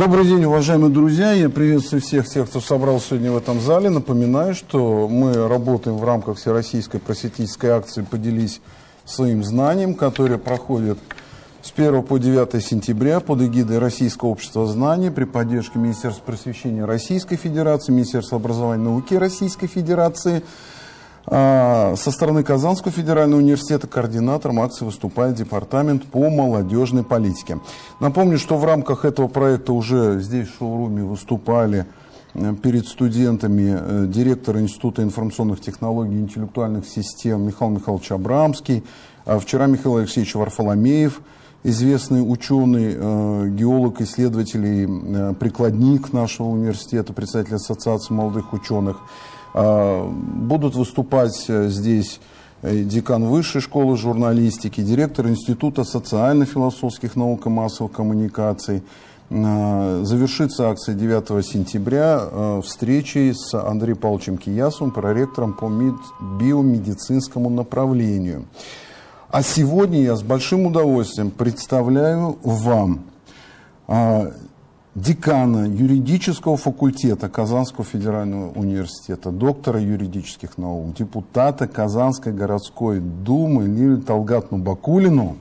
Добрый день, уважаемые друзья. Я приветствую всех тех, кто собрался сегодня в этом зале. Напоминаю, что мы работаем в рамках Всероссийской просветительской акции «Поделись своим знанием», которая проходит с 1 по 9 сентября под эгидой Российского общества знаний при поддержке Министерства просвещения Российской Федерации, Министерства образования и науки Российской Федерации – со стороны Казанского федерального университета координатором акции выступает Департамент по молодежной политике. Напомню, что в рамках этого проекта уже здесь в шоуруме выступали э, перед студентами э, директор Института информационных технологий и интеллектуальных систем Михаил Михайлович Абрамский, а вчера Михаил Алексеевич Варфоломеев, известный ученый, э, геолог, исследователь, прикладник нашего университета, председатель Ассоциации молодых ученых – а, будут выступать э, здесь э, декан Высшей школы журналистики, директор Института социально-философских наук и массовых коммуникаций. А, завершится акция 9 сентября э, встречей с Андреем Павловичем Киясовым, проректором по биомедицинскому направлению. А сегодня я с большим удовольствием представляю вам а, декана юридического факультета Казанского федерального университета, доктора юридических наук, депутата Казанской городской думы Лилию Талгатну Бакулину.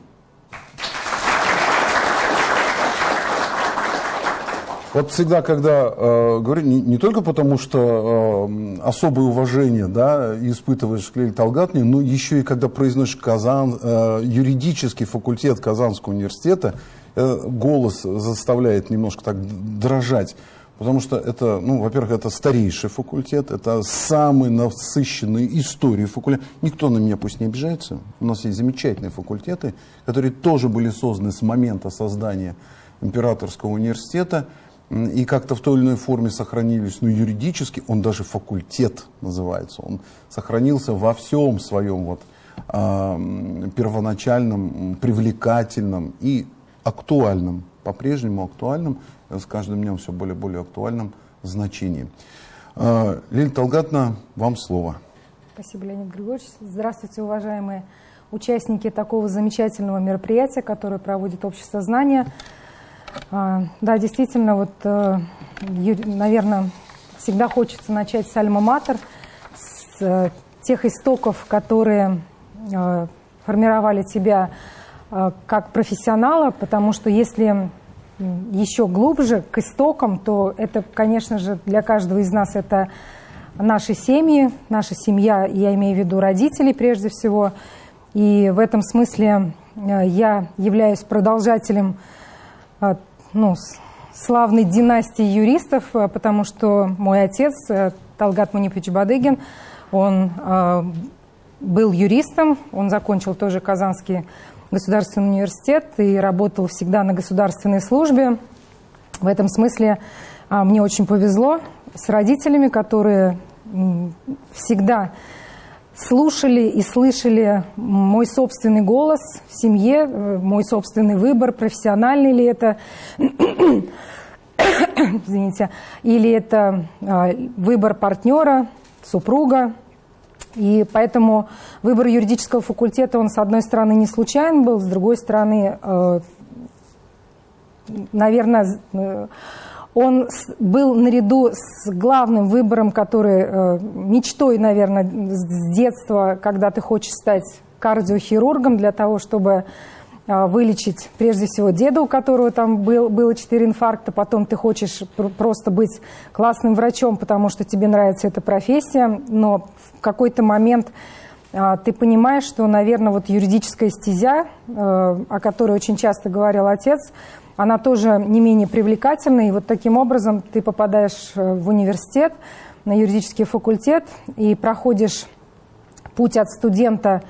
Вот всегда, когда э, говорю, не, не только потому, что э, особое уважение да, испытываешь к Лиле Талгатне, но еще и когда произносишь Казан, э, юридический факультет Казанского университета, голос заставляет немножко так дрожать. Потому что это, ну, во-первых, это старейший факультет, это самый насыщенный историей факультет. Никто на меня пусть не обижается. У нас есть замечательные факультеты, которые тоже были созданы с момента создания Императорского университета и как-то в той или иной форме сохранились. Но юридически он даже факультет называется. Он сохранился во всем своем вот, э, первоначальном, привлекательном и актуальном, по-прежнему актуальном, с каждым днем все более и более актуальном значении. А, Лилия Талгатна, вам слово. Спасибо, Леонид Григорьевич. Здравствуйте, уважаемые участники такого замечательного мероприятия, которое проводит Общество знания. А, да, действительно, вот, э, наверное, всегда хочется начать с альма-матер, с э, тех истоков, которые э, формировали тебя Э, как профессионала, потому что если еще глубже к истокам, то это, конечно же, для каждого из нас это наши семьи, наша семья, я имею в виду родителей прежде всего. И в этом смысле э, я являюсь продолжателем э, ну, славной династии юристов, потому что мой отец, Талгат Мунифович Бадыгин, он был юристом, он закончил тоже Казанский государственный университет и работал всегда на государственной службе. В этом смысле а, мне очень повезло с родителями, которые всегда слушали и слышали мой собственный голос в семье, э, мой собственный выбор, профессиональный ли это, извините, или это а, выбор партнера, супруга, и поэтому выбор юридического факультета, он, с одной стороны, не случайен был, с другой стороны, э, наверное, э, он был наряду с главным выбором, который э, мечтой, наверное, с детства, когда ты хочешь стать кардиохирургом для того, чтобы вылечить прежде всего деда, у которого там был, было 4 инфаркта, потом ты хочешь просто быть классным врачом, потому что тебе нравится эта профессия, но в какой-то момент а, ты понимаешь, что, наверное, вот юридическая стезя, а, о которой очень часто говорил отец, она тоже не менее привлекательна, и вот таким образом ты попадаешь э, в университет, на юридический факультет, и проходишь путь от студента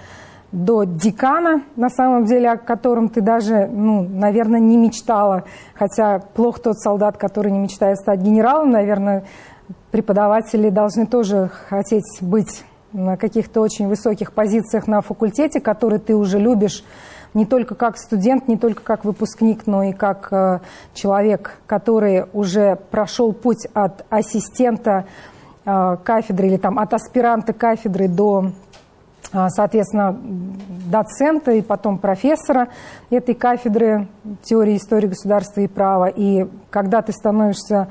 до декана, на самом деле, о котором ты даже, ну, наверное, не мечтала. Хотя плохо тот солдат, который не мечтает стать генералом. Наверное, преподаватели должны тоже хотеть быть на каких-то очень высоких позициях на факультете, который ты уже любишь не только как студент, не только как выпускник, но и как э, человек, который уже прошел путь от ассистента э, кафедры или там от аспиранта кафедры до соответственно, доцента и потом профессора этой кафедры теории истории государства и права. И когда ты становишься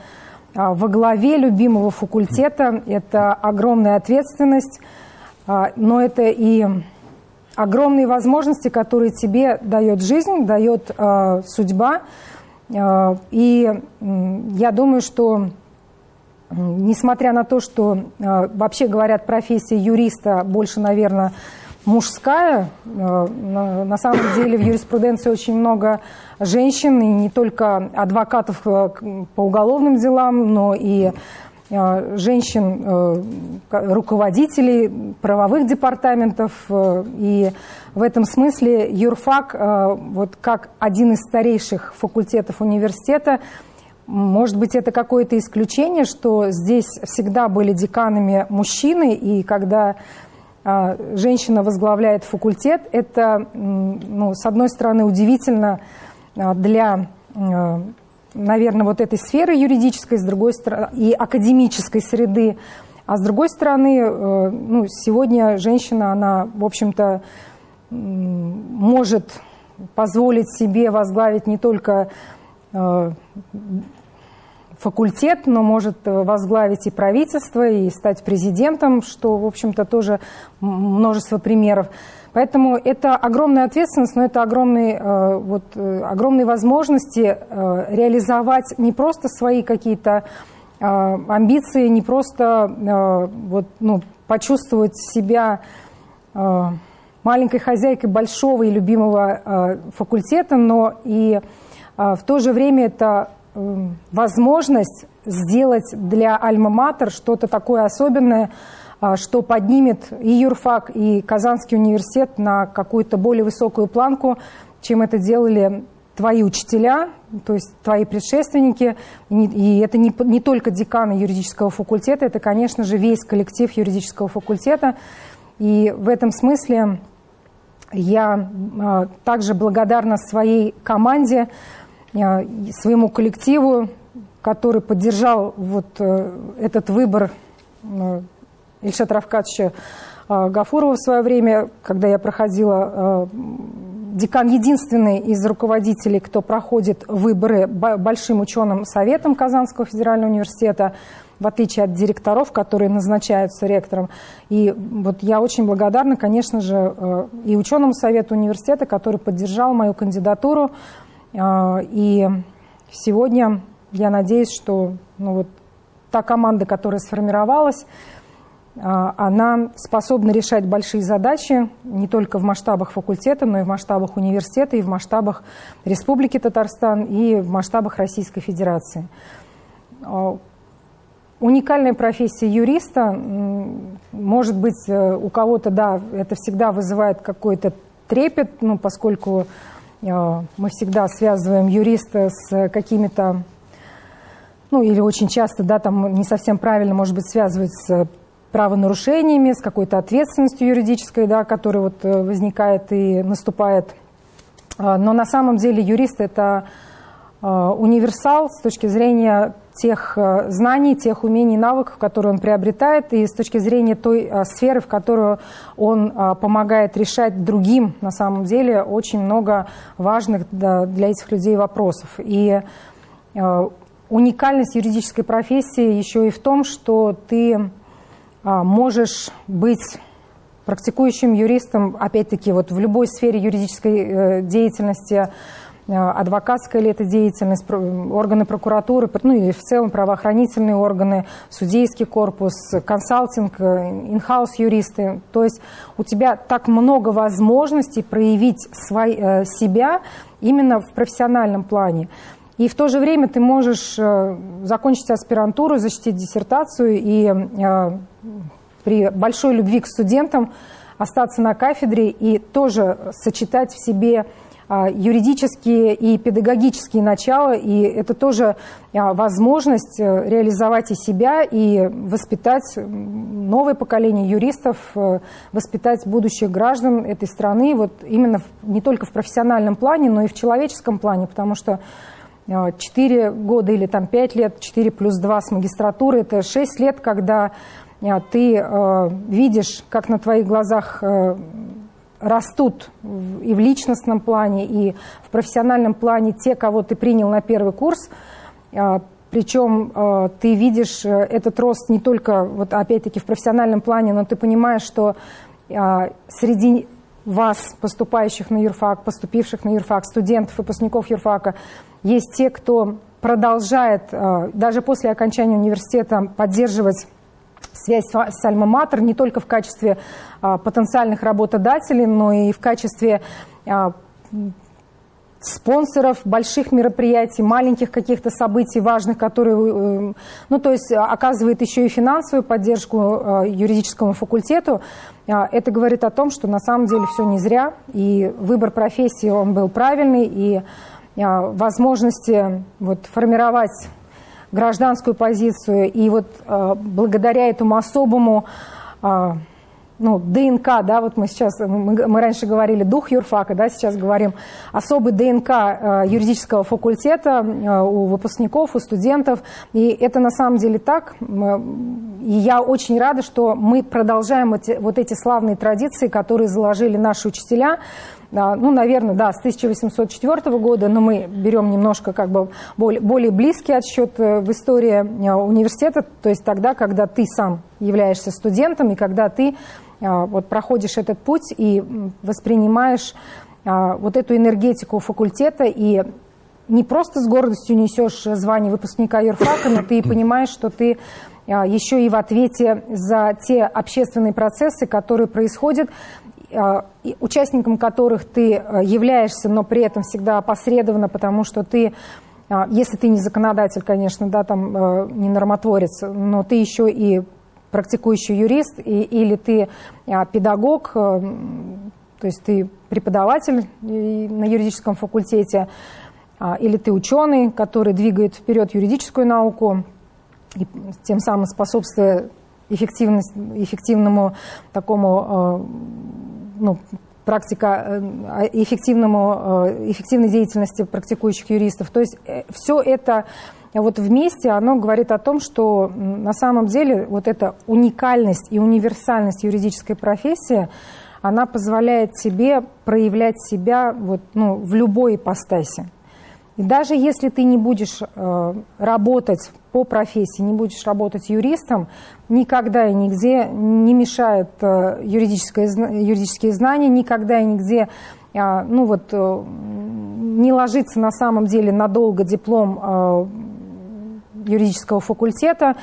а, во главе любимого факультета, это огромная ответственность, а, но это и огромные возможности, которые тебе дает жизнь, дает судьба. И я думаю, что несмотря на то, что э, вообще говорят, профессия юриста больше, наверное, мужская, э, на, самом деле в юриспруденции очень много женщин, и не только адвокатов э, по уголовным делам, но и женщин, руководителей правовых департаментов. И в этом смысле юрфак, вот как один из старейших факультетов университета, может быть, это какое-то исключение, что здесь всегда были деканами мужчины, и когда а, женщина возглавляет факультет, это, ну, с одной стороны, удивительно а, для, а, наверное, вот этой сферы юридической, с другой стороны, и академической среды, а с другой стороны, э, ну, сегодня женщина, она, в общем-то, может позволить себе возглавить не только э, факультет, но может э, возглавить и правительство, и стать президентом, что, в общем-то, тоже множество примеров. Поэтому это огромная ответственность, но это огромные, э, вот, э, огромные возможности реализовать не просто свои какие-то амбиции, не просто вот, ну, почувствовать себя маленькой хозяйкой большого и любимого факультета, но и в то же время это возможность сделать для Альма-Матер что-то такое особенное, а, что поднимет и юрфак, и Казанский университет на какую-то более высокую планку, чем это делали твои учителя, то есть твои предшественники. И это не, не только деканы юридического факультета, это, конечно же, весь коллектив юридического факультета. И в этом смысле я а, также благодарна своей команде, своему коллективу, который поддержал вот э, этот выбор э, Ильшата Равкатовича Гафурова в свое время, когда я проходила декан единственный из руководителей, кто проходит выборы большим ученым советом Казанского федерального университета, в отличие от директоров, которые назначаются ректором. И вот я очень благодарна, конечно же, и ученому совету университета, который поддержал мою кандидатуру и сегодня я надеюсь, что ну, вот, та команда, которая сформировалась, а, она способна решать большие задачи не только в масштабах факультета, но и в масштабах университета, и в масштабах Республики Татарстан, и в масштабах Российской Федерации. А, уникальная профессия юриста, может быть, э, у кого-то, да, это всегда вызывает какой-то трепет, ну, поскольку мы всегда связываем юриста с какими-то, ну или очень часто, да, там не совсем правильно, может быть, связывать с правонарушениями, с какой-то ответственностью юридической, да, которая вот э, возникает и наступает. Э, но на самом деле юрист – это универсал с точки зрения тех э, знаний, тех умений, навыков, которые он приобретает, и с точки зрения той э, сферы, в которую он э, помогает решать другим, на самом деле, очень много важных для этих людей вопросов. И уникальность юридической профессии еще и в том, что ты можешь быть практикующим юристом, опять-таки, вот в любой сфере юридической деятельности, адвокатская ли это деятельность, органы прокуратуры, ну или в целом правоохранительные органы, судейский корпус, консалтинг, э, инхаус юристы. То есть у тебя так много возможностей проявить свой, э, себя именно в профессиональном плане. И в то же время ты можешь закончить аспирантуру, защитить диссертацию и при большой любви к студентам остаться на кафедре и тоже сочетать в себе юридические и педагогические начала, и это тоже а, возможность э, реализовать и себя, и воспитать новое поколение юристов, э, воспитать будущих граждан этой страны, вот именно не только в профессиональном плане, но и в человеческом плане, потому что 4 а, года или там 5 лет, 4 плюс 2 с магистратуры, это 6 лет, когда ты видишь, как на твоих глазах растут и в личностном плане, и в профессиональном плане те, кого ты принял на первый курс, причем ты видишь этот рост не только, вот опять-таки, в профессиональном плане, но ты понимаешь, что среди вас, поступающих на юрфак, поступивших на юрфак, студентов, выпускников юрфака, есть те, кто продолжает э, даже после окончания университета поддерживать связь с Альма-Матер не только в качестве э, потенциальных работодателей, но и в качестве э, спонсоров больших мероприятий, маленьких каких-то событий важных, которые, ну, то есть оказывает еще и финансовую поддержку юридическому факультету. Это говорит о том, что на самом деле все не зря, и выбор профессии, он был правильный, и а, возможности вот, формировать гражданскую позицию. И вот а, благодаря этому особому а, ну, ДНК, да, вот мы сейчас, мы, мы раньше говорили дух юрфака, да, сейчас говорим особый ДНК э, юридического факультета э, у выпускников, у студентов, и это на самом деле так, и я очень рада, что мы продолжаем эти, вот эти славные традиции, которые заложили наши учителя, ну, наверное, да, с 1804 года, но мы берем немножко как бы более, более близкий отсчет э, в истории э, университета, то есть тогда, когда ты сам являешься студентом и когда ты э, вот проходишь этот путь и воспринимаешь вот эту энергетику факультета и не просто с гордостью несешь звание выпускника юрфака, но ты понимаешь, что ты еще и в ответе за те общественные процессы, которые происходят участником которых ты а, являешься, но при этом всегда опосредованно, потому что ты, а, если ты не законодатель, конечно, да, там не нормотворец, но ты еще и практикующий юрист, и, или ты педагог, то есть ты преподаватель на юридическом факультете, или ты ученый, который двигает вперед юридическую науку, и тем самым способствуя эффективному такому ну, практика э, эффективному, э, эффективной деятельности практикующих юристов. То есть э, все это вот вместе, оно говорит о том, что на самом деле вот эта уникальность и универсальность юридической профессии, она позволяет тебе проявлять себя вот, ну, в любой ипостаси. И даже если ты не будешь работать по профессии, не будешь работать юристом, никогда и нигде не мешают э, юридические знания, никогда и нигде э, ну вот, э, не ложится на самом деле надолго диплом э, юридического факультета.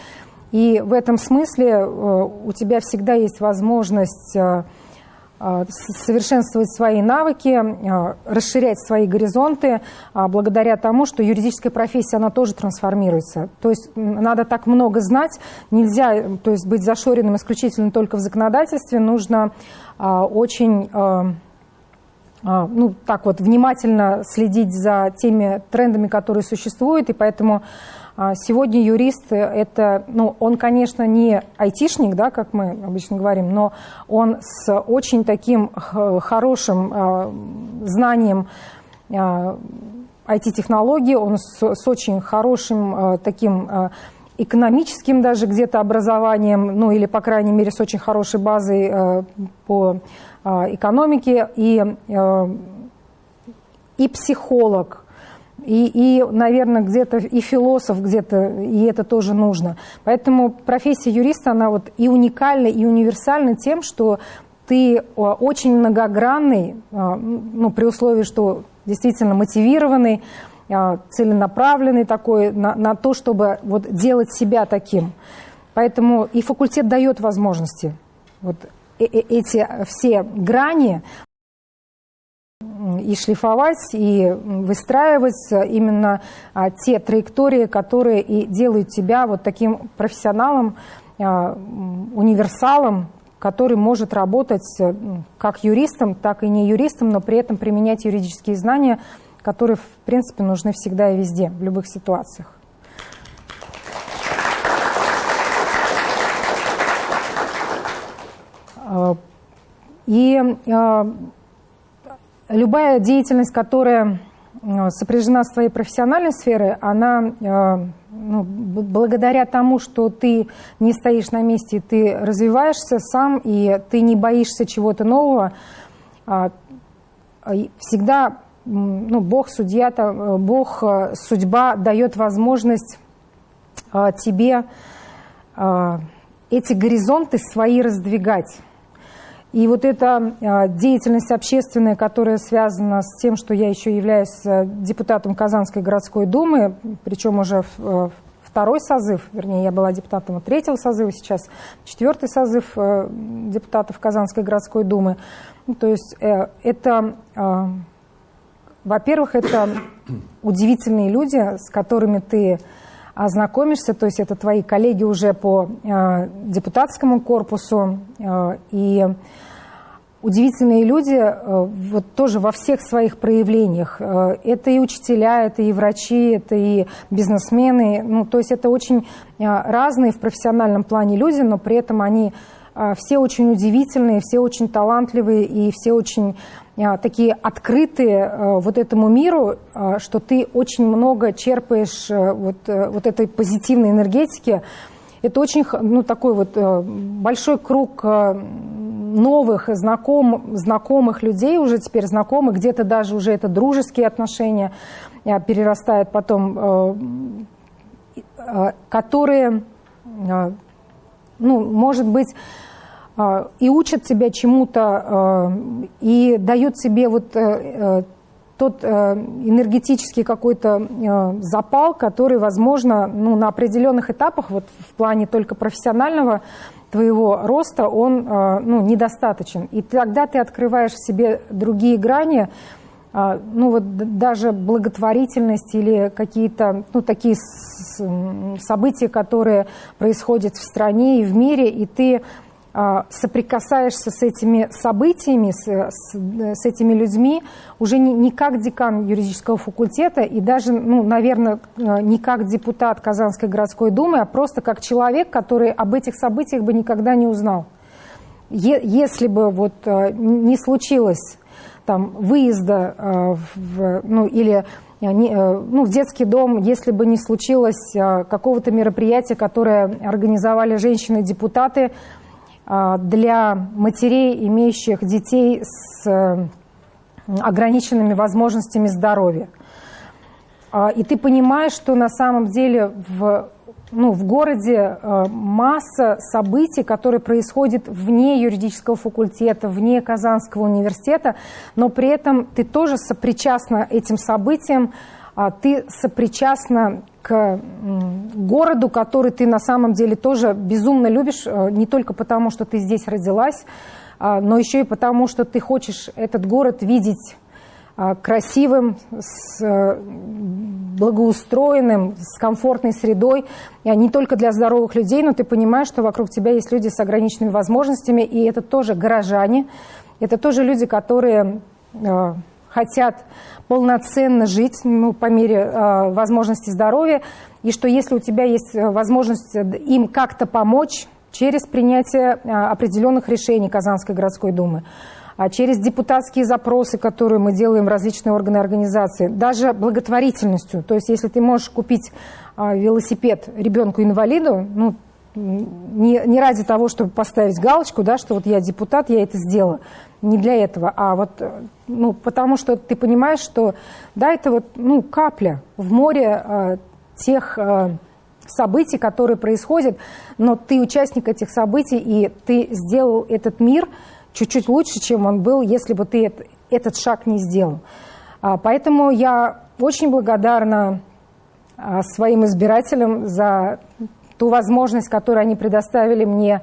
И в этом смысле у тебя всегда есть возможность... Э, а, совершенствовать свои навыки, а, расширять свои горизонты а, благодаря тому, что юридическая профессия, она тоже трансформируется. То есть надо так много знать, нельзя то есть, быть зашоренным исключительно только в законодательстве, нужно очень ну, так вот, внимательно следить за теми трендами, которые существуют, и поэтому сегодня юрист это, ну, он, конечно, не айтишник, да, как мы обычно говорим, но он с очень таким хорошим а, знанием IT-технологий, а, он с, с очень хорошим таким экономическим даже где-то образованием, ну или, по крайней мере, с очень хорошей базой по экономике, и, и психолог, и, и наверное, где-то и философ где-то, и это тоже нужно. Поэтому профессия юриста, она вот и уникальна, и универсальна тем, что ты очень многогранный, а, ну, при условии, что действительно мотивированный, а, целенаправленный такой на, на то, чтобы вот делать себя таким. Поэтому и факультет дает возможности вот э, э, эти все грани и шлифовать, и выстраивать именно а, те траектории, которые и делают тебя вот таким профессионалом, а, универсалом, который может работать э, как юристом, так и не юристом, но при этом применять юридические знания, которые, в принципе, нужны всегда и везде, в любых ситуациях. А, и любая деятельность, которая э, сопряжена с твоей профессиональной сферой, она э, ну, благодаря тому, что ты не стоишь на месте, ты развиваешься сам, и ты не боишься чего-то нового, а, всегда ну, Бог, судья, Бог, судьба дает возможность тебе эти горизонты свои раздвигать. И вот эта а, деятельность общественная, которая связана с тем, что я еще являюсь э, депутатом Казанской городской думы, причем уже э, второй созыв, вернее, я была депутатом третьего созыва, сейчас четвертый созыв э, депутатов Казанской городской думы. Ну, то есть это, во-первых, это удивительные люди, с которыми ты ознакомишься, то есть это твои коллеги уже по депутатскому корпусу, и удивительные люди э, вот тоже во всех своих проявлениях. Э, это и учителя, это и врачи, это и бизнесмены. Ну, то есть это очень э, разные в профессиональном плане люди, но при этом они все очень удивительные, все очень талантливые и все очень такие открытые вот этому миру, что ты очень много черпаешь вот, вот этой позитивной энергетики. Это очень ну, такой вот большой круг новых знаком, знакомых людей, уже теперь знакомых, где-то даже уже это дружеские отношения э, перерастает потом, э, э, которые, ну, может быть, и учат тебя чему-то, и дают тебе вот тот энергетический какой-то запал, который, возможно, ну, на определенных этапах, вот в плане только профессионального твоего роста, он э, ну, недостаточен. И тогда ты открываешь в себе другие грани, э, ну вот даже благотворительность или какие-то ну, такие события, которые происходят в стране и в мире, и ты а, соприкасаешься с этими событиями, с, с, с этими людьми уже не, не как декан юридического факультета и даже, ну, наверное, э, не как депутат Казанской городской думы, а просто как человек, который об этих событиях бы никогда не узнал. Е, если бы вот э, не случилось там выезда в, ну, или ну, в детский дом, если бы не случилось какого-то мероприятия, которое организовали женщины-депутаты, а, для матерей, имеющих детей с э, ограниченными возможностями здоровья. А, и ты понимаешь, что на самом деле в, ну, в городе э, масса событий, которые происходят вне юридического факультета, вне Казанского университета, но при этом ты тоже сопричастна этим событиям, а ты сопричастна к городу, который ты на самом деле тоже безумно любишь, э, не только потому, что ты здесь родилась, а, но еще и потому, что ты хочешь этот город видеть а, красивым, с э, благоустроенным, с комфортной средой, не только для здоровых людей, но ты понимаешь, что вокруг тебя есть люди с ограниченными возможностями, и это тоже горожане, это тоже люди, которые э, хотят полноценно жить ну, по мере э, возможности здоровья, и что если у тебя есть э, возможность им как-то помочь через принятие э, определенных решений Казанской городской думы, а через депутатские запросы, которые мы делаем в различные органы организации, даже благотворительностью. То есть если ты можешь купить э, велосипед ребенку-инвалиду, ну, не, не ради того, чтобы поставить галочку, да, что вот я депутат, я это сделала. Не для этого, а вот ну, потому что ты понимаешь, что да, это вот ну, капля в море э, тех э, событий, которые происходят, но ты участник этих событий, и ты сделал этот мир чуть-чуть лучше, чем он был, если бы ты это, этот шаг не сделал. А, поэтому я очень благодарна а, своим избирателям за ту возможность, которую они предоставили мне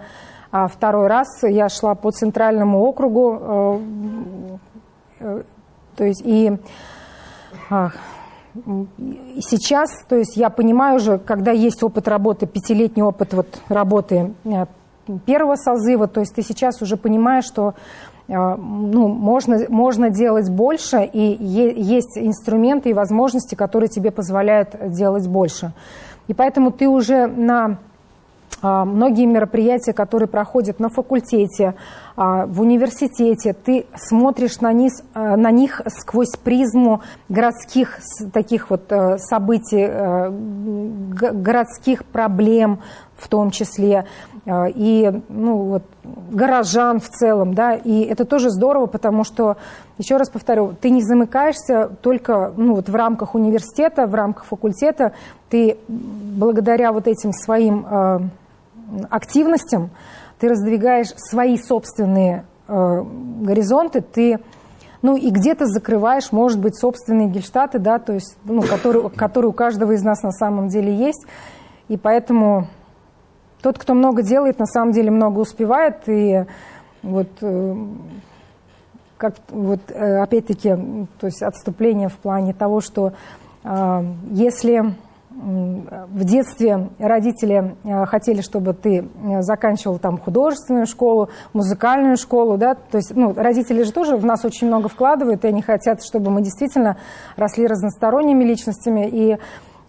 а, второй раз. Я шла по центральному округу, э, э, то есть и а, сейчас, то есть я понимаю уже, когда есть опыт работы, пятилетний опыт вот работы э, первого созыва, то есть ты сейчас уже понимаешь, что ну, можно, можно делать больше, и есть инструменты и возможности, которые тебе позволяют делать больше. И поэтому ты уже на а, многие мероприятия, которые проходят на факультете, а, в университете, ты смотришь на, низ, а, на них сквозь призму городских таких вот событий, городских проблем в том числе, и ну, вот, горожан в целом, да, и это тоже здорово, потому что, еще раз повторю, ты не замыкаешься только ну, вот в рамках университета, в рамках факультета, ты благодаря вот этим своим активностям, ты раздвигаешь свои собственные э, горизонты, ты ну и где-то закрываешь, может быть, собственные гельштаты, да, то есть, ну, которые, которые у каждого из нас на самом деле есть. И поэтому тот, кто много делает, на самом деле много успевает. И вот, э, как, вот э, опять-таки, то есть отступление в плане того, что э, если в детстве родители хотели, чтобы ты заканчивал там художественную школу, музыкальную школу, да, то есть, ну, родители же тоже в нас очень много вкладывают, и они хотят, чтобы мы действительно росли разносторонними личностями, и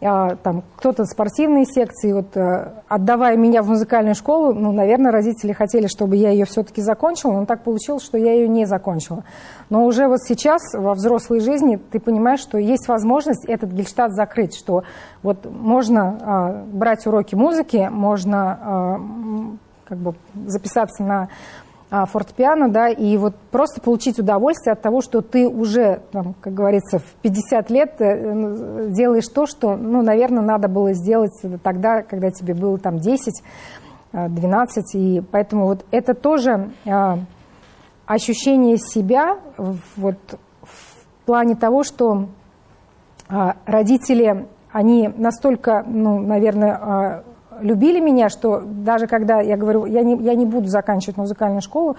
там кто-то спортивные секции, вот э, отдавая меня в музыкальную школу, ну, наверное, родители хотели, чтобы я ее все-таки закончила, но так получилось, что я ее не закончила. Но уже вот сейчас во взрослой жизни ты понимаешь, что есть возможность этот гельштадт закрыть, что вот можно а, брать уроки музыки, можно а, как бы записаться на а, фортепиано, да, и вот просто получить удовольствие от того, что ты уже, там, как говорится, в 50 лет э, делаешь то, что, ну, наверное, надо было сделать тогда, когда тебе было там 10, 12, а, и поэтому вот это тоже а, ощущение себя вот в плане того, что родители, они настолько, ну, наверное, любили меня, что даже когда я говорю, я не, я не буду заканчивать музыкальную школу,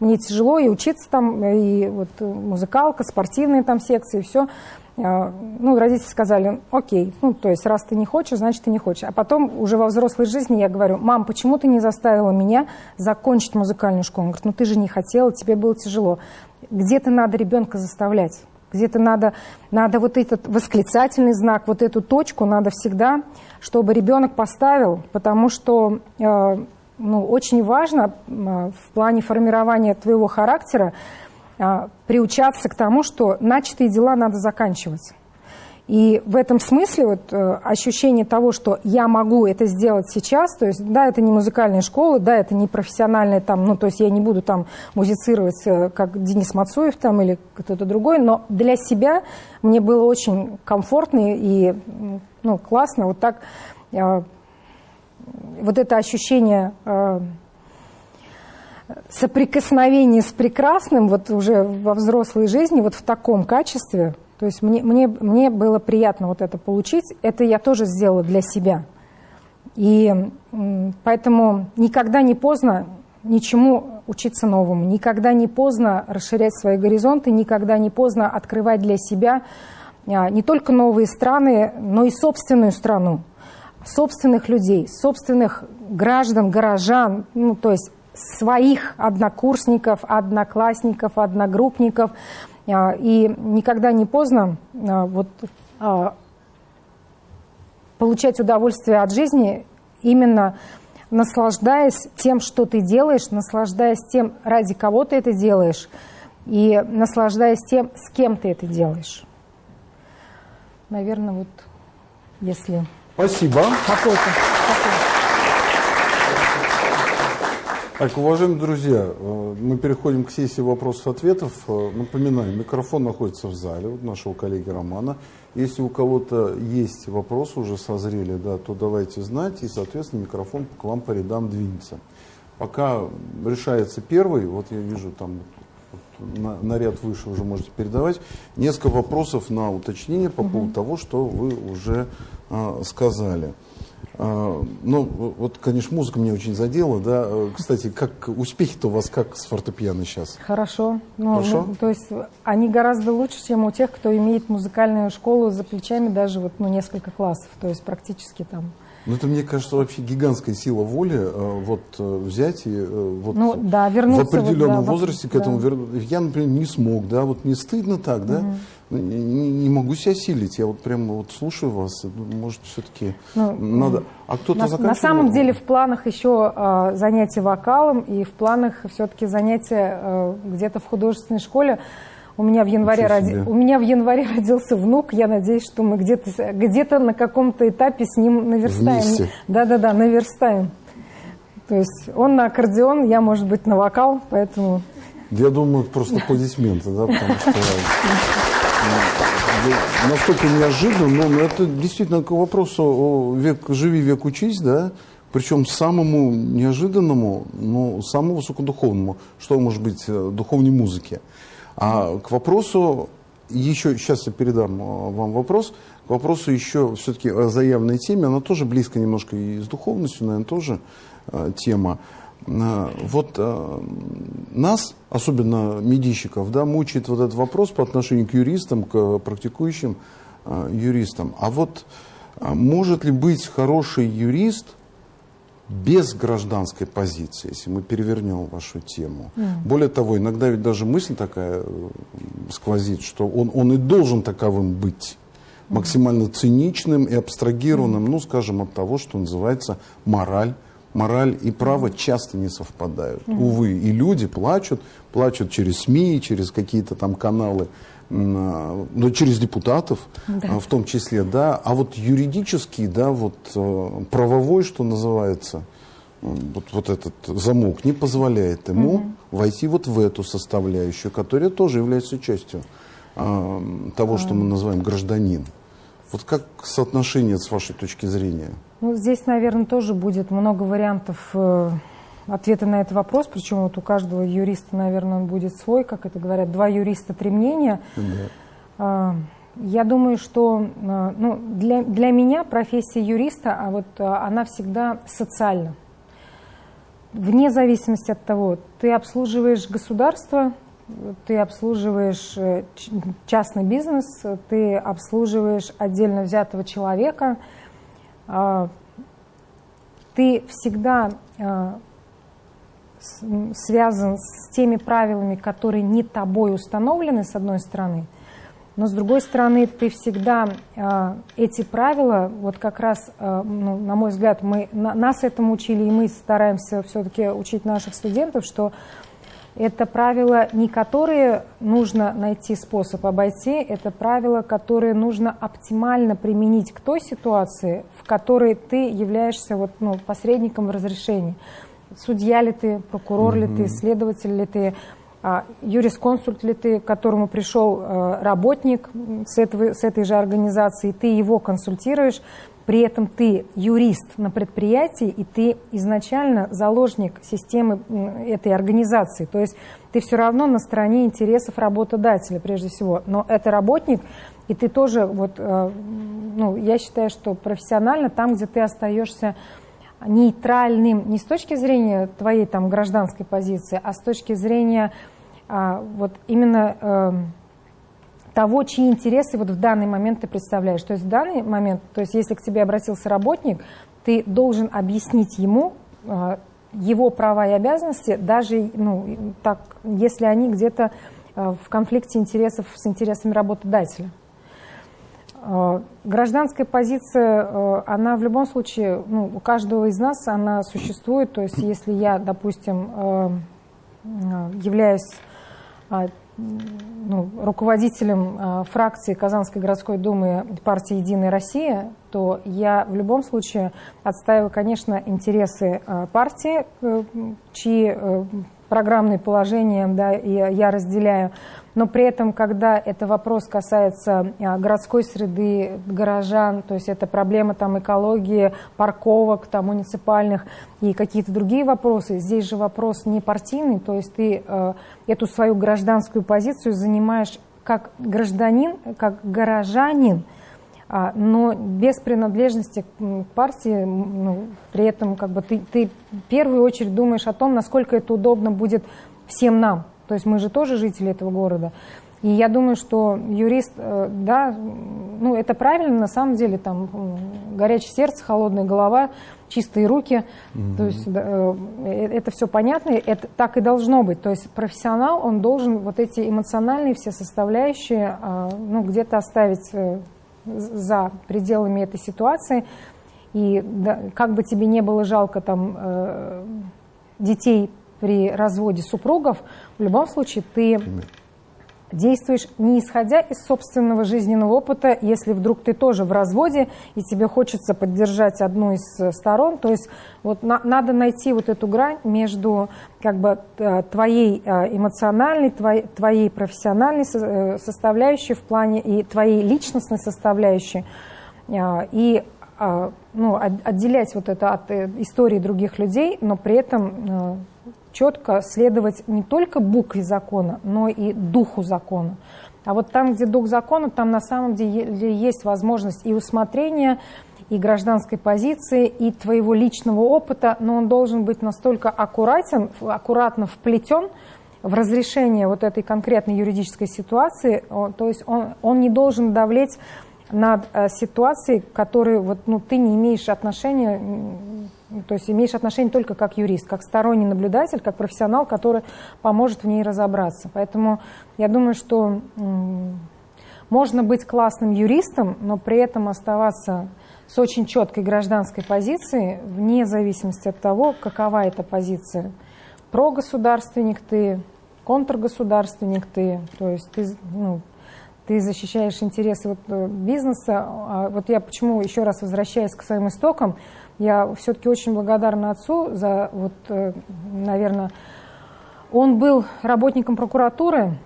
мне тяжело и учиться там, и вот музыкалка, спортивные там секции, все. А, ну, родители сказали, окей, ну, то есть, раз ты не хочешь, значит, ты не хочешь. А потом уже во взрослой жизни я говорю, мам, почему ты не заставила меня закончить музыкальную школу? Он говорит, ну, ты же не хотела, тебе было тяжело. Где-то надо ребенка заставлять. Где-то надо, надо вот этот восклицательный знак, вот эту точку надо всегда, чтобы ребенок поставил, потому что э, ну, очень важно э, в плане формирования твоего характера э, приучаться к тому, что начатые дела надо заканчивать. И в этом смысле вот, э, ощущение того, что я могу это сделать сейчас, то есть, да, это не музыкальная школа, да, это не профессиональная там, ну, то есть я не буду там музицировать, э, как Денис Мацуев там или кто-то другой, но для себя мне было очень комфортно и, ну, классно вот так, э, вот это ощущение соприкосновения с прекрасным вот уже во взрослой жизни, вот в таком качестве – то есть мне, мне, мне было приятно вот это получить. Это я тоже сделала для себя. И поэтому никогда не поздно ничему учиться новому, никогда не поздно расширять свои горизонты, никогда не поздно открывать для себя а, не только новые страны, но и собственную страну, собственных людей, собственных граждан, горожан, ну, то есть своих однокурсников, одноклассников, одногруппников, и никогда не поздно а, вот, а, получать удовольствие от жизни именно наслаждаясь тем, что ты делаешь, наслаждаясь тем, ради кого ты это делаешь, и наслаждаясь тем, с кем ты это делаешь. Наверное, вот если... Спасибо. Какой-то. Так, уважаемые друзья, э, мы переходим к сессии вопросов-ответов. Э, напоминаю, микрофон находится в зале у нашего коллеги Романа. Если у кого-то есть вопросы, уже созрели, да, то давайте знать, и, соответственно, микрофон к вам по рядам двинется. Пока решается первый, вот я вижу там на, на ряд выше уже можете передавать, несколько вопросов на уточнение по угу. поводу того, что вы уже э, сказали. А, ну, вот, конечно, музыка меня очень задела, да. Кстати, как успехи-то у вас как с фортепиано сейчас? Хорошо. Ну, Хорошо? Ну, то есть они гораздо лучше, чем у тех, кто имеет музыкальную школу за плечами даже вот, ну, несколько классов, то есть практически там. Ну, это, мне кажется, вообще гигантская сила воли э, вот э, взять и э, вот ну, да, вернуться в определенном вот, да, возрасте к этому. Да. Я, например, не смог, да, вот не стыдно так, да. Угу. Ну, не, не могу себя силить. Я вот прямо вот слушаю вас. Может, все-таки ну, надо... А кто-то на, на самом деле в планах еще э, занятия вокалом и в планах все-таки занятия э, где-то в художественной школе. У меня в январе, роди... у меня в январе родился внук. Я надеюсь, что мы где-то где на каком-то этапе с ним наверстаем. Да-да-да, наверстаем. То есть он на аккордеон, я, может быть, на вокал, поэтому... Я думаю, просто аплодисменты, да, потому что ну, настолько неожиданно, но это действительно к вопросу век, живи, век учись, да, причем самому неожиданному, но самому высокодуховному, что может быть э, духовной музыки. А к вопросу, еще, сейчас я передам э, вам вопрос, к вопросу еще все-таки о заявленной теме, она тоже близко немножко и с духовностью, наверное, тоже э, тема. Э, вот э, нас, особенно медийщиков, да, мучает вот этот вопрос по отношению к юристам, к практикующим э, юристам. А вот может ли быть хороший юрист без гражданской позиции, если мы перевернем вашу тему? Mm. Более того, иногда ведь даже мысль такая сквозит, что он, он и должен таковым быть максимально циничным и абстрагированным, ну, скажем, от того, что называется мораль мораль и право часто не совпадают. Mm -hmm. Увы, и люди плачут, плачут через СМИ, через какие-то там каналы, а, ну, через депутатов да. А, в том числе, да. А вот юридический, да, вот э, правовой, что называется, вот, вот этот замок не позволяет ему угу. войти вот в эту составляющую, которая тоже является частью а, того, что мы называем гражданин. Вот как соотношение с вашей точки зрения? Ну, здесь, наверное, тоже будет много вариантов э, ответа на этот вопрос, причем вот у каждого юриста, наверное, он будет свой, как это говорят, два юриста, три мнения. Да. Э, я думаю, что э, ну, для, для меня профессия юриста, а вот э, она всегда социальна. Вне зависимости от того, ты обслуживаешь государство, ты обслуживаешь э, частный бизнес, ты обслуживаешь отдельно взятого человека – а, ты всегда а, связан с теми правилами, которые не тобой установлены, с одной стороны, но с другой стороны, ты всегда э, эти правила, вот как раз, ну, на мой взгляд, мы, на, нас этому учили, и мы стараемся все-таки учить наших студентов, что это правила не которые нужно найти способ обойти, это правила, которые нужно оптимально применить к той ситуации, в которой ты являешься вот, ну, посредником в разрешении. Судья ли ты, прокурор mm-hmm. ли ты, следователь ли ты, а, юрисконсульт ли ты, к которому пришел а, работник с, этого, с этой же организации, ты его консультируешь, при этом ты юрист на предприятии, и ты изначально заложник системы этой организации. То есть ты все равно на стороне интересов работодателя прежде всего. Но это работник, и ты тоже, вот, э, ну, я считаю, что профессионально там, где ты остаешься нейтральным не с точки зрения твоей там гражданской позиции, а с точки зрения а, вот именно э, того, чьи интересы вот в данный момент ты представляешь. То есть в данный момент, то есть если к тебе обратился работник, ты должен объяснить ему э, его права и обязанности, даже ну, так, если они где-то э, в конфликте интересов с интересами работодателя. Э, гражданская позиция, она в любом случае, ну, у каждого из нас она существует. То есть если я, допустим, являюсь ну, руководителем э, фракции Казанской городской думы партии «Единая Россия», то я в любом случае отстаиваю, конечно, интересы э, партии, э, чьи программные положения да, я разделяю. Но при этом, когда это вопрос касается а, городской среды, горожан, то есть это проблема там, экологии, парковок там, муниципальных и какие-то другие вопросы, здесь же вопрос не партийный, то есть ты э, эту свою гражданскую позицию занимаешь как гражданин, как горожанин, но без принадлежности к партии, ну, при этом как бы ты, ты в первую очередь думаешь о том, насколько это удобно будет всем нам. То есть мы же тоже жители этого города. И я думаю, что юрист, э, да, ну это правильно, на самом деле, там горячее сердце, холодная голова, чистые руки, mm-hmm. то есть да, э, это все понятно, это так и должно быть. То есть профессионал, он должен вот эти эмоциональные все составляющие, а, ну где-то оставить э, за пределами этой ситуации. И да, как бы тебе не было жалко там детей при разводе супругов, в любом случае ты действуешь не исходя из собственного жизненного опыта, если вдруг ты тоже в разводе и тебе хочется поддержать одну из э, сторон, то есть вот на, надо найти вот эту грань между как бы э, твоей э, эмоциональной, твоей, твоей профессиональной составляющей в плане и твоей личностной составляющей. И ну, отделять вот это от истории других людей, но при этом четко следовать не только букве закона, но и духу закона. А вот там, где дух закона, там на самом деле есть возможность и усмотрения, и гражданской позиции, и твоего личного опыта, но он должен быть настолько аккуратен, аккуратно вплетен в разрешение вот этой конкретной юридической ситуации, то есть он, он не должен давлеть над э, ситуацией, к которой вот, ну, ты не имеешь отношения то есть имеешь отношение только как юрист, как сторонний наблюдатель, как профессионал, который поможет в ней разобраться. Поэтому я думаю, что можно быть классным юристом, но при этом оставаться с очень четкой гражданской позицией, вне зависимости от того, какова эта позиция. Прогосударственник ты, контргосударственник ты, то есть ты, ну, ты защищаешь интересы вот э, бизнеса. А вот я почему еще раз возвращаюсь к своим истокам, я все-таки очень благодарна отцу за, вот, э, наверное, он был работником прокуратуры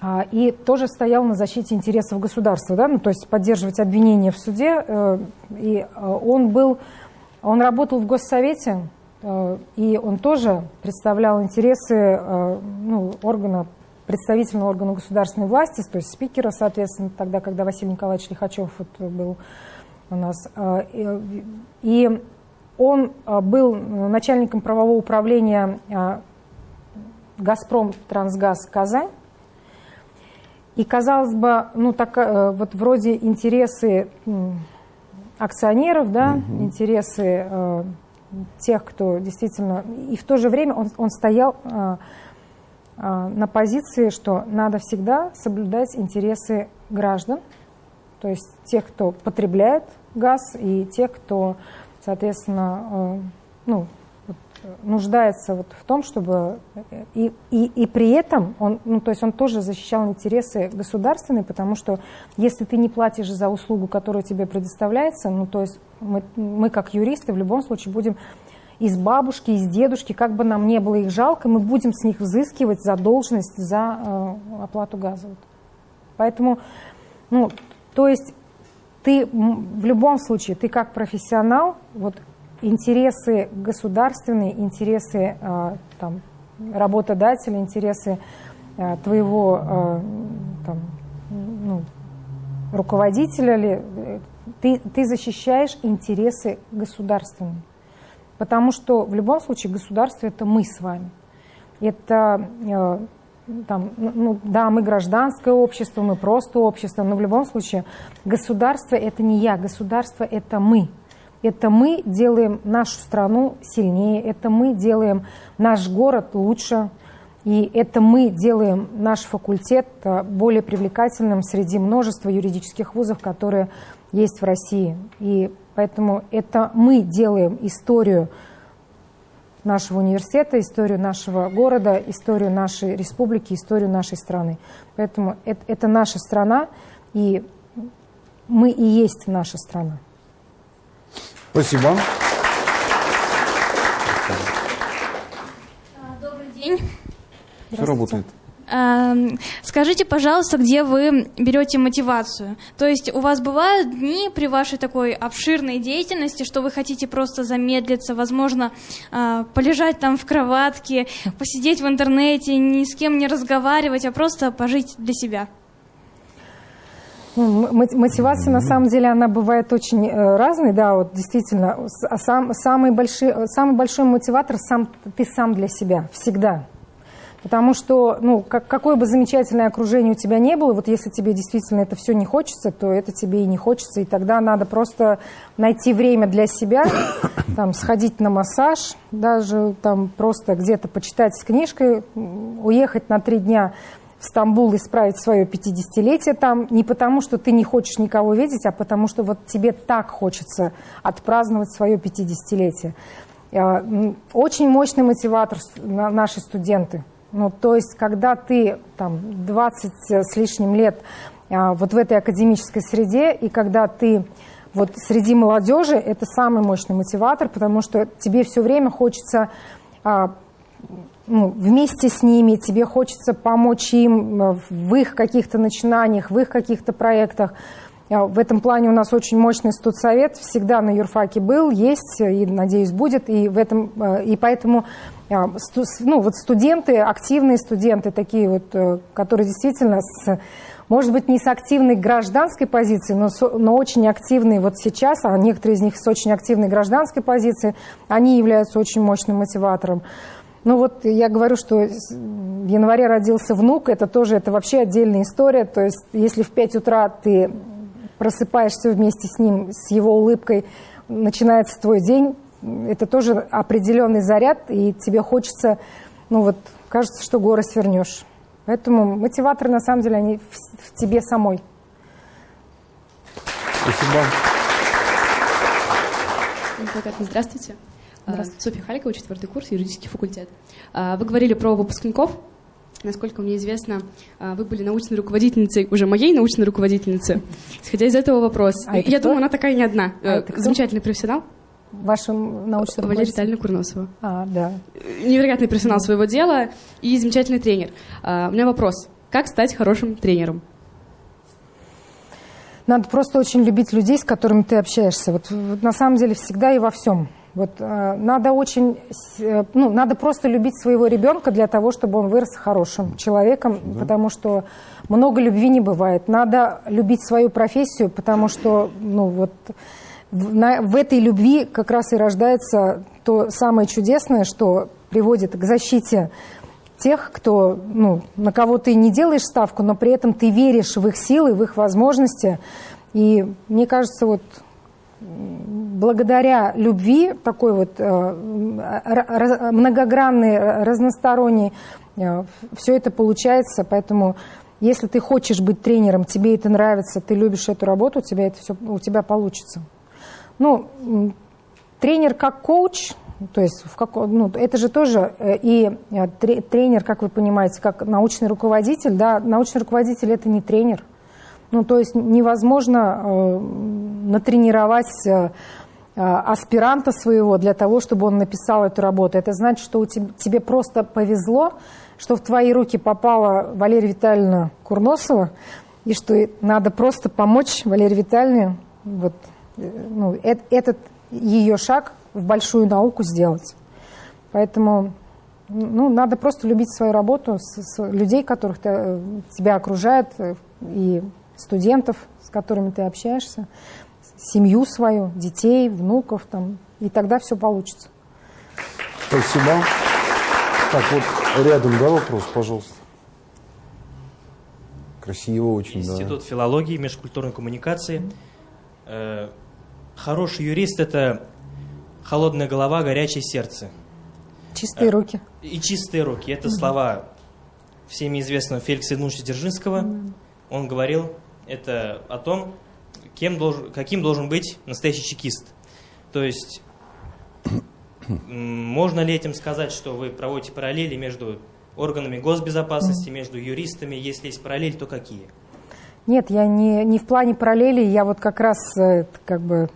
а, и тоже стоял на защите интересов государства, да, ну, то есть поддерживать обвинения в суде. Э, и он был, он работал в Госсовете, и он тоже представлял интересы ну, органа, представительного органа государственной власти, то есть спикера, соответственно, тогда, когда Василий Николаевич Лихачев вот, был у нас. А, и он а, был начальником правового управления а, «Газпром Трансгаз Казань». И, казалось бы, ну, так, вот вроде интересы акционеров, да, угу. интересы тех, кто действительно... И в то же время он, он стоял на позиции, что надо всегда соблюдать интересы граждан, то есть тех, кто потребляет газ, и тех, кто, соответственно, э, ну, нуждается вот в том, чтобы и, и, и при этом он, ну, то есть он тоже защищал интересы государственные, потому что если ты не платишь за услугу, которая тебе предоставляется, ну, то есть мы, мы как юристы в любом случае будем из бабушки, из дедушки, как бы нам не было их жалко, мы будем с них взыскивать задолженность за э, оплату газа. Поэтому, ну, то есть ты в любом случае, ты как профессионал, вот интересы государственные, интересы э, там, работодателя, интересы э, твоего э, там, ну, руководителя, ли, ты, ты защищаешь интересы государственные. Потому что в любом случае государство это мы с вами. Это там, ну, ну, да, мы гражданское общество, мы просто общество, но в любом случае государство это не я, государство это мы. Это мы делаем нашу страну сильнее, это мы делаем наш город лучше, и это мы делаем наш факультет э, более привлекательным среди множества юридических вузов, которые есть в России. И поэтому это мы делаем историю нашего университета, историю нашего города, историю нашей республики, историю нашей страны. Поэтому это, это наша страна, и мы и есть наша страна. Спасибо. Добрый день. Все работает. Эм, скажите, пожалуйста, где вы берете мотивацию? То есть у вас бывают дни при вашей такой обширной деятельности, что вы хотите просто замедлиться, возможно, э, полежать там в кроватке, посидеть в интернете, ни с кем не разговаривать, а просто пожить для себя? Ну, мотивация, на самом деле, она бывает очень э, разной, да, вот действительно. А сам, самый, большой, самый большой мотиватор сам, ты сам для себя, всегда. Потому что, ну, как, какое бы замечательное окружение у тебя не было, вот если тебе действительно это все не хочется, то это тебе и не хочется, и тогда надо просто найти время для себя, там, сходить на массаж, даже там просто где-то почитать с книжкой, уехать на три дня в Стамбул и справить свое 50-летие там, не потому, что ты не хочешь никого видеть, а потому что вот тебе так хочется отпраздновать свое 50-летие. А, очень мощный мотиватор наши студенты. Ну, то есть, когда ты там 20 с лишним лет а, вот в этой академической среде, и когда ты вот среди молодежи, это самый мощный мотиватор, потому что тебе все время хочется а, ну, вместе с ними, тебе хочется помочь им э, в их каких-то начинаниях, в их каких-то проектах. А, в этом плане у нас очень мощный студсовет, всегда на юрфаке был, есть и, надеюсь, будет. И, в этом, э, и поэтому а, ну, вот студенты, активные студенты, такие вот, э, которые действительно с может быть, не с активной гражданской позиции, но, но очень активные вот сейчас, а некоторые из них с очень активной гражданской позиции, они являются очень мощным мотиватором. Ну вот я говорю, что в январе родился внук, это тоже, это вообще отдельная история. То есть если в 5 утра ты просыпаешься вместе с ним, с его улыбкой, начинается твой день, это тоже определенный заряд, и тебе хочется, ну вот, кажется, что горы свернешь. Поэтому мотиваторы, на самом деле, они в, в тебе самой. Спасибо. Здравствуйте. Здравствуйте. Софья Халикова, четвертый курс, юридический факультет. А, вы говорили про выпускников. Насколько мне известно, а, вы были научной руководительницей, уже моей научной руководительницы. Исходя из этого вопрос. А Я думаю, она такая не одна. А Замечательный профессионал. Ваша научная Валерия Витальевна Курносова. А, да. Невероятный профессионал своего дела и замечательный тренер. А, у меня вопрос. Как стать хорошим тренером? Надо просто очень любить людей, с которыми ты общаешься. Вот, вот на самом деле всегда и во всем. Вот э, надо очень, э, ну, надо просто любить своего ребенка для того, чтобы он вырос хорошим человеком, да. потому что много любви не бывает. Надо любить свою профессию, потому что, ну, вот в, на, в этой любви как раз и рождается то самое чудесное, что приводит к защите тех, кто, ну, на кого ты не делаешь ставку, но при этом ты веришь в их силы, в их возможности. И мне кажется, вот благодаря любви, такой вот э, многогранной, разносторонней, э, все это получается. Поэтому если ты хочешь быть тренером, тебе это нравится, ты любишь эту работу, у тебя это все у тебя получится. Ну, тренер как коуч, то есть в как, ну, это же тоже э, и тренер, как вы понимаете, как научный руководитель, да, научный руководитель это не тренер. Ну, то есть невозможно натренировать э, аспиранта своего для того, чтобы он написал эту работу. Это значит, что у тебя, тебе просто повезло, что в твои руки попала Валерия Витальевна Курносова, и что надо просто помочь Валерии Витальевне вот, э, ну, э, этот ее шаг в большую науку сделать. Поэтому ну, надо просто любить свою работу, с, с людей, которых ты, э, тебя окружают, и студентов, с которыми ты общаешься, семью свою, детей, внуков, там, и тогда все получится. Спасибо. Так, вот рядом, да, вопрос, пожалуйста. Красиво очень, Институт да. филологии, межкультурной коммуникации. Э, хороший юрист – это холодная голова, горячее сердце. Чистые э, руки. И чистые руки. Это слова всеми известного Феликса Ивановича Дзержинского. Он говорил, это о том, кем должен, каким должен быть настоящий чекист. То есть, можно ли этим сказать, что вы проводите параллели между органами госбезопасности, между юристами? Если есть параллель, то какие? Нет, я не, не в плане параллели, я вот как раз э, как бы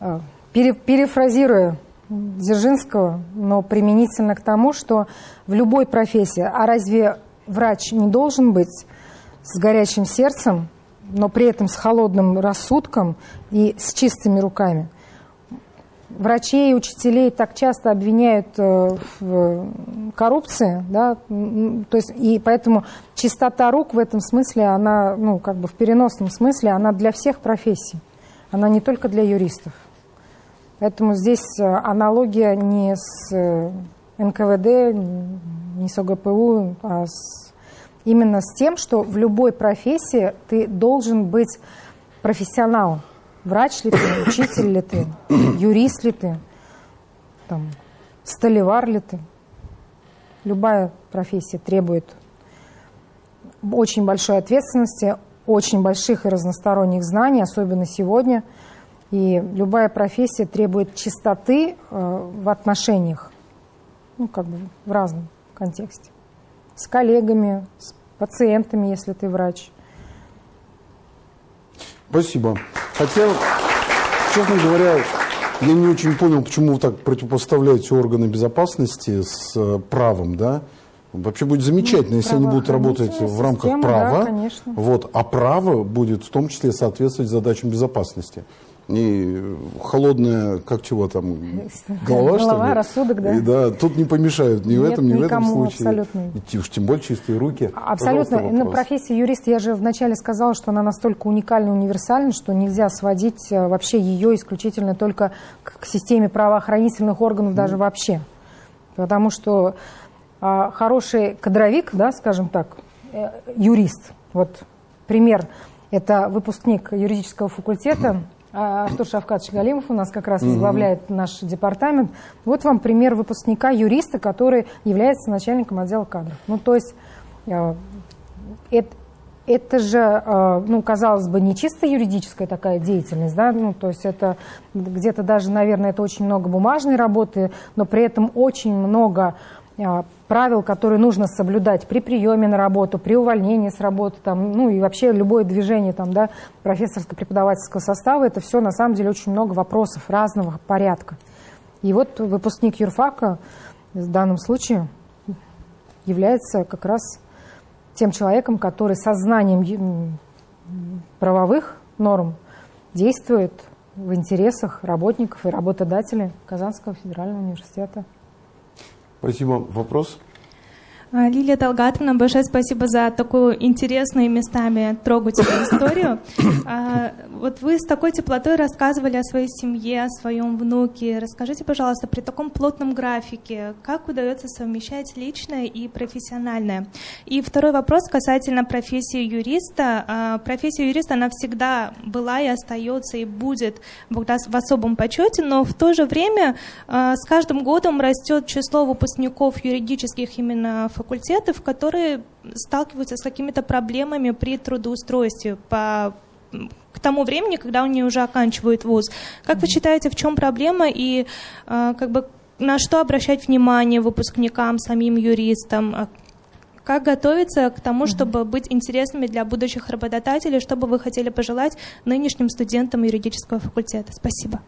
э, пере, перефразирую Дзержинского, но применительно к тому, что в любой профессии, а разве врач не должен быть с горячим сердцем, но при этом с холодным рассудком и с чистыми руками. Врачей и учителей так часто обвиняют э, в коррупции, да, то есть, и поэтому чистота рук в этом смысле, она, ну, как бы в переносном смысле, она для всех профессий, она не только для юристов. Поэтому здесь э, аналогия не с э, НКВД, не с ОГПУ, а с, именно с тем, что в любой профессии ты должен быть профессионалом. Врач ли ты, учитель ли ты, юрист ли ты, там, столевар ли ты. Любая профессия требует очень большой ответственности, очень больших и разносторонних знаний, особенно сегодня. И любая профессия требует чистоты э, в отношениях, ну, как бы в разном контексте. С коллегами, с пациентами, если ты врач. Спасибо. Хотя, честно говоря, я не очень понял, почему вы так противопоставляете органы безопасности с э, правом, да? Вообще будет замечательно, ну, если они будут работать в рамках права, да, вот, а право будет в том числе соответствовать задачам безопасности. Не холодная, как чего там, голова, голова что ли? рассудок, да. И, да, тут не помешают ни Нет, в этом, ни в этом случае. абсолютно. И, уж тем более чистые руки. Абсолютно. Ну, профессия юриста, я же вначале сказала, что она настолько уникальна, универсальна, что нельзя сводить э, вообще ее исключительно только к системе правоохранительных органов, даже вообще. Потому что а, хороший кадровик, да, скажем так, э, юрист, вот пример, это выпускник юридического факультета, а, Артур Шавкатович Галимов у нас как раз возглавляет mm-hmm. наш департамент. Вот вам пример выпускника юриста, который является начальником отдела кадров. Ну, то есть э, это, это же, э, ну, казалось бы, не чисто юридическая такая деятельность, да, ну, то есть это где-то даже, наверное, это очень много бумажной работы, но при этом очень много а, правил, которые нужно соблюдать при приеме на работу, при увольнении с работы, там, ну и вообще любое движение там, да, профессорско-преподавательского состава, это все на самом деле очень много вопросов разного порядка. И вот выпускник юрфака в данном случае является как раз тем человеком, который со знанием правовых норм действует в интересах работников и работодателей Казанского федерального университета. Спасибо. Вопрос? А, Лилия Талгатовна, большое спасибо за такую интересную местами трогательную историю. А, вот вы с такой теплотой рассказывали о своей семье, о своем внуке. Расскажите, пожалуйста, при таком плотном графике, как удается совмещать личное и профессиональное? И второй вопрос касательно профессии юриста. А, профессия юриста, она всегда была и остается, и будет в особом почете, но в то же время с каждым годом растет число выпускников юридических именно факультетов, которые сталкиваются с какими-то проблемами при трудоустройстве по к тому времени, когда они уже оканчивают вуз. Как вы считаете, в чем проблема и э, как бы на что обращать внимание выпускникам, самим юристам? А как готовиться к тому, чтобы быть интересными для будущих работодателей? Что бы вы хотели пожелать нынешним студентам юридического факультета? Спасибо.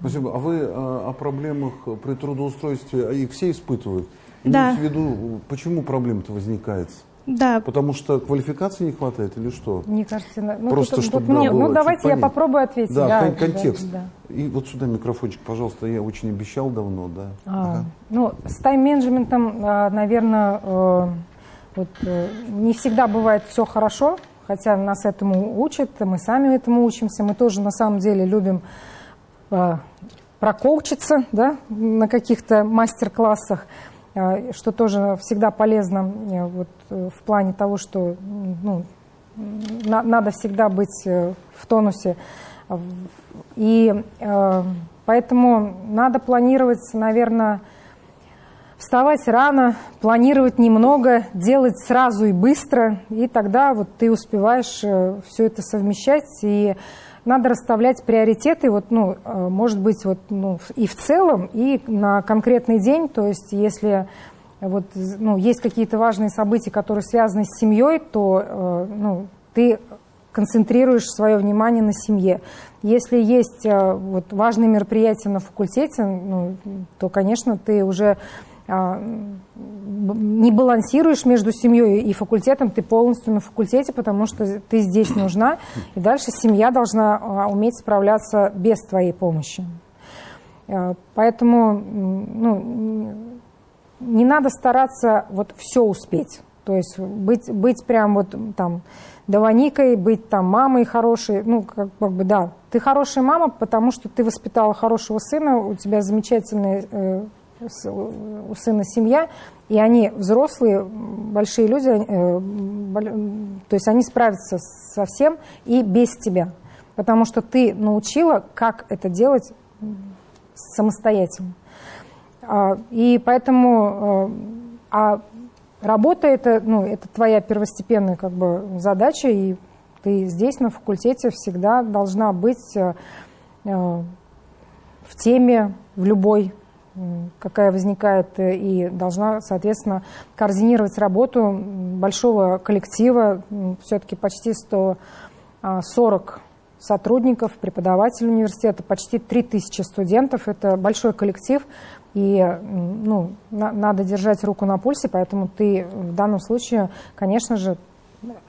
Спасибо. А вы э, о проблемах при трудоустройстве, а их все испытывают? Да. в виду, почему проблема-то возникает? Да. Потому что квалификации не хватает или что? Мне кажется, ну, просто тут, чтобы тут, да, Ну, давайте я попробую ответить. Да, да контекст. Да, да. И вот сюда микрофончик, пожалуйста, я очень обещал давно, да. А, ага. Ну, с тайм-менеджментом, а, наверное, э, вот, э, не всегда бывает все хорошо, хотя нас этому учат, мы сами этому учимся, мы тоже на самом деле любим э, прокоучиться да, на каких-то мастер-классах. А, что тоже всегда полезно э, вот, э, в плане того, что ну, на, надо всегда быть э, в тонусе. И поэтому надо планировать, наверное, вставать рано, планировать немного, делать сразу и быстро, и тогда вот ты успеваешь все это совмещать и надо расставлять приоритеты, вот, ну, э, может быть, вот, ну, и в целом, и на конкретный день. То есть, если вот, ну, есть какие-то важные события, которые связаны с семьей, то э, ну, ты концентрируешь свое внимание на семье. Если есть э, вот, важные мероприятия на факультете, ну, то, конечно, ты уже не балансируешь между семьей и факультетом, ты полностью на факультете, потому что ты здесь нужна, и дальше семья должна а, уметь справляться без твоей помощи. А, поэтому ну, не надо стараться вот все успеть. То есть быть, быть прям вот там Даваникой, быть там мамой хорошей, ну, как, как бы, да. Ты хорошая мама, потому что ты воспитала хорошего сына, у тебя замечательные э, у сына семья, и они взрослые, большие люди, э, то есть они справятся со всем и без тебя, потому что ты научила, как это делать самостоятельно. А, и поэтому э, а работа это, ну, это твоя первостепенная как бы, задача, и ты здесь на факультете всегда должна быть э, в теме, в любой какая возникает, э, и должна, соответственно, координировать работу большого коллектива, все-таки почти 140 сотрудников, преподавателей университета, почти 3000 студентов. Это большой коллектив, и ну, на, надо держать руку на пульсе, поэтому ты в данном случае, конечно же,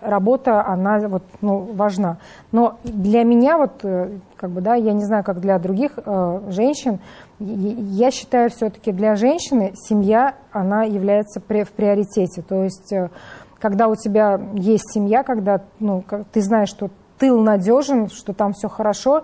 работа, она вот, ну, важна. Но для меня, вот, э, как бы, да, я не знаю, как для других э, женщин, я считаю, все-таки для женщины семья, она является в приоритете. То есть, э, когда у тебя есть семья, когда ну, ты знаешь, что тыл надежен, что там все хорошо,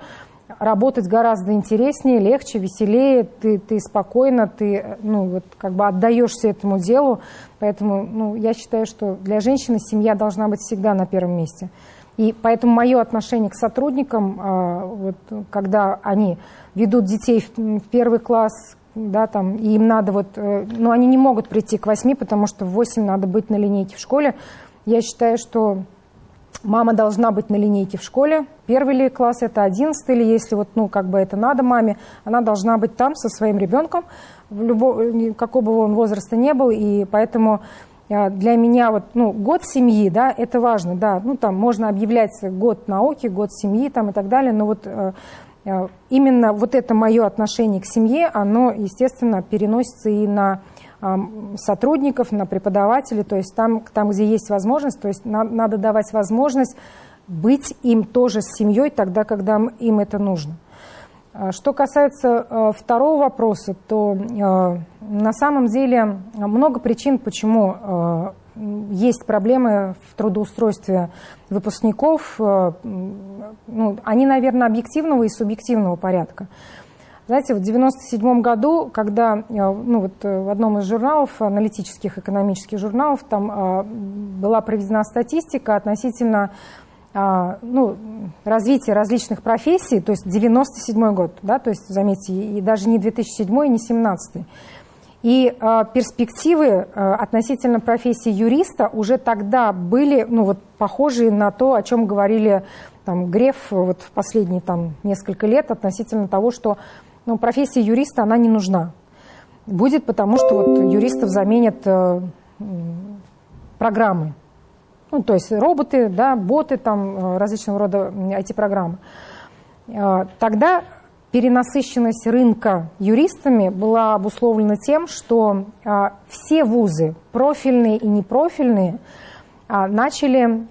работать гораздо интереснее, легче, веселее, ты, ты спокойно, ты ну, вот, как бы отдаешься этому делу. Поэтому ну, я считаю, что для женщины семья должна быть всегда на первом месте. И поэтому мое отношение к сотрудникам, а, вот, когда они ведут детей в первый класс, да, там, и им надо вот, э, ну, они не могут прийти к восьми, потому что в восемь надо быть на линейке в школе. Я считаю, что мама должна быть на линейке в школе. Первый ли класс это одиннадцатый, или если вот, ну, как бы это надо маме, она должна быть там со своим ребенком, в любого, какого бы он возраста не был, и поэтому а, для меня вот, ну, год семьи, да, это важно, да, ну, там можно объявлять год науки, год семьи там и так далее, но вот э, э, именно вот это мое отношение к семье, оно, естественно, переносится и на сотрудников, на преподавателей, то есть там, там где есть возможность, то есть на, надо давать возможность быть им тоже с семьей тогда, когда им это нужно. А, что касается э, второго вопроса, то э, на самом деле много причин, почему есть проблемы в трудоустройстве выпускников. Ну, они, наверное, объективного и субъективного порядка. Знаете, в 1997 году, когда ну, вот в одном из журналов, аналитических экономических журналов, там была проведена статистика относительно ну, развитие различных профессий, то есть 97 год, да, то есть, заметьте, и даже не 2007, и не 17. И э, перспективы э, относительно профессии юриста уже тогда были ну, вот, похожие на то, о чем говорили там, Греф вот, в последние там, несколько лет относительно того, что ну, профессия юриста она не нужна. Будет потому, что вот, юристов заменят э, программы. Ну, то есть роботы, да, боты, там, э, различного рода IT-программы. Э, тогда перенасыщенность рынка юристами была обусловлена тем, что э, все вузы, профильные и непрофильные, начали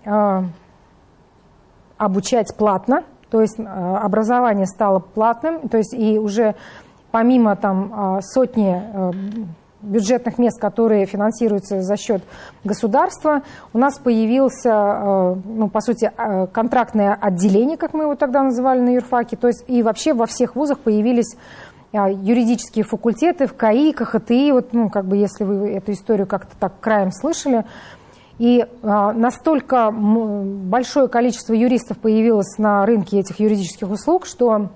обучать платно, то есть образование стало платным, то есть и уже помимо там сотни бюджетных мест, которые финансируются за счет государства, у нас появился, э, ну, по сути, э, контрактное отделение, как мы его тогда называли на юрфаке, то есть и вообще во всех вузах появились э, юридические факультеты в КАИ, КХТИ, вот, ну, как бы, если вы эту историю как-то так краем слышали, и настолько большое количество юристов появилось на рынке этих юридических услуг, что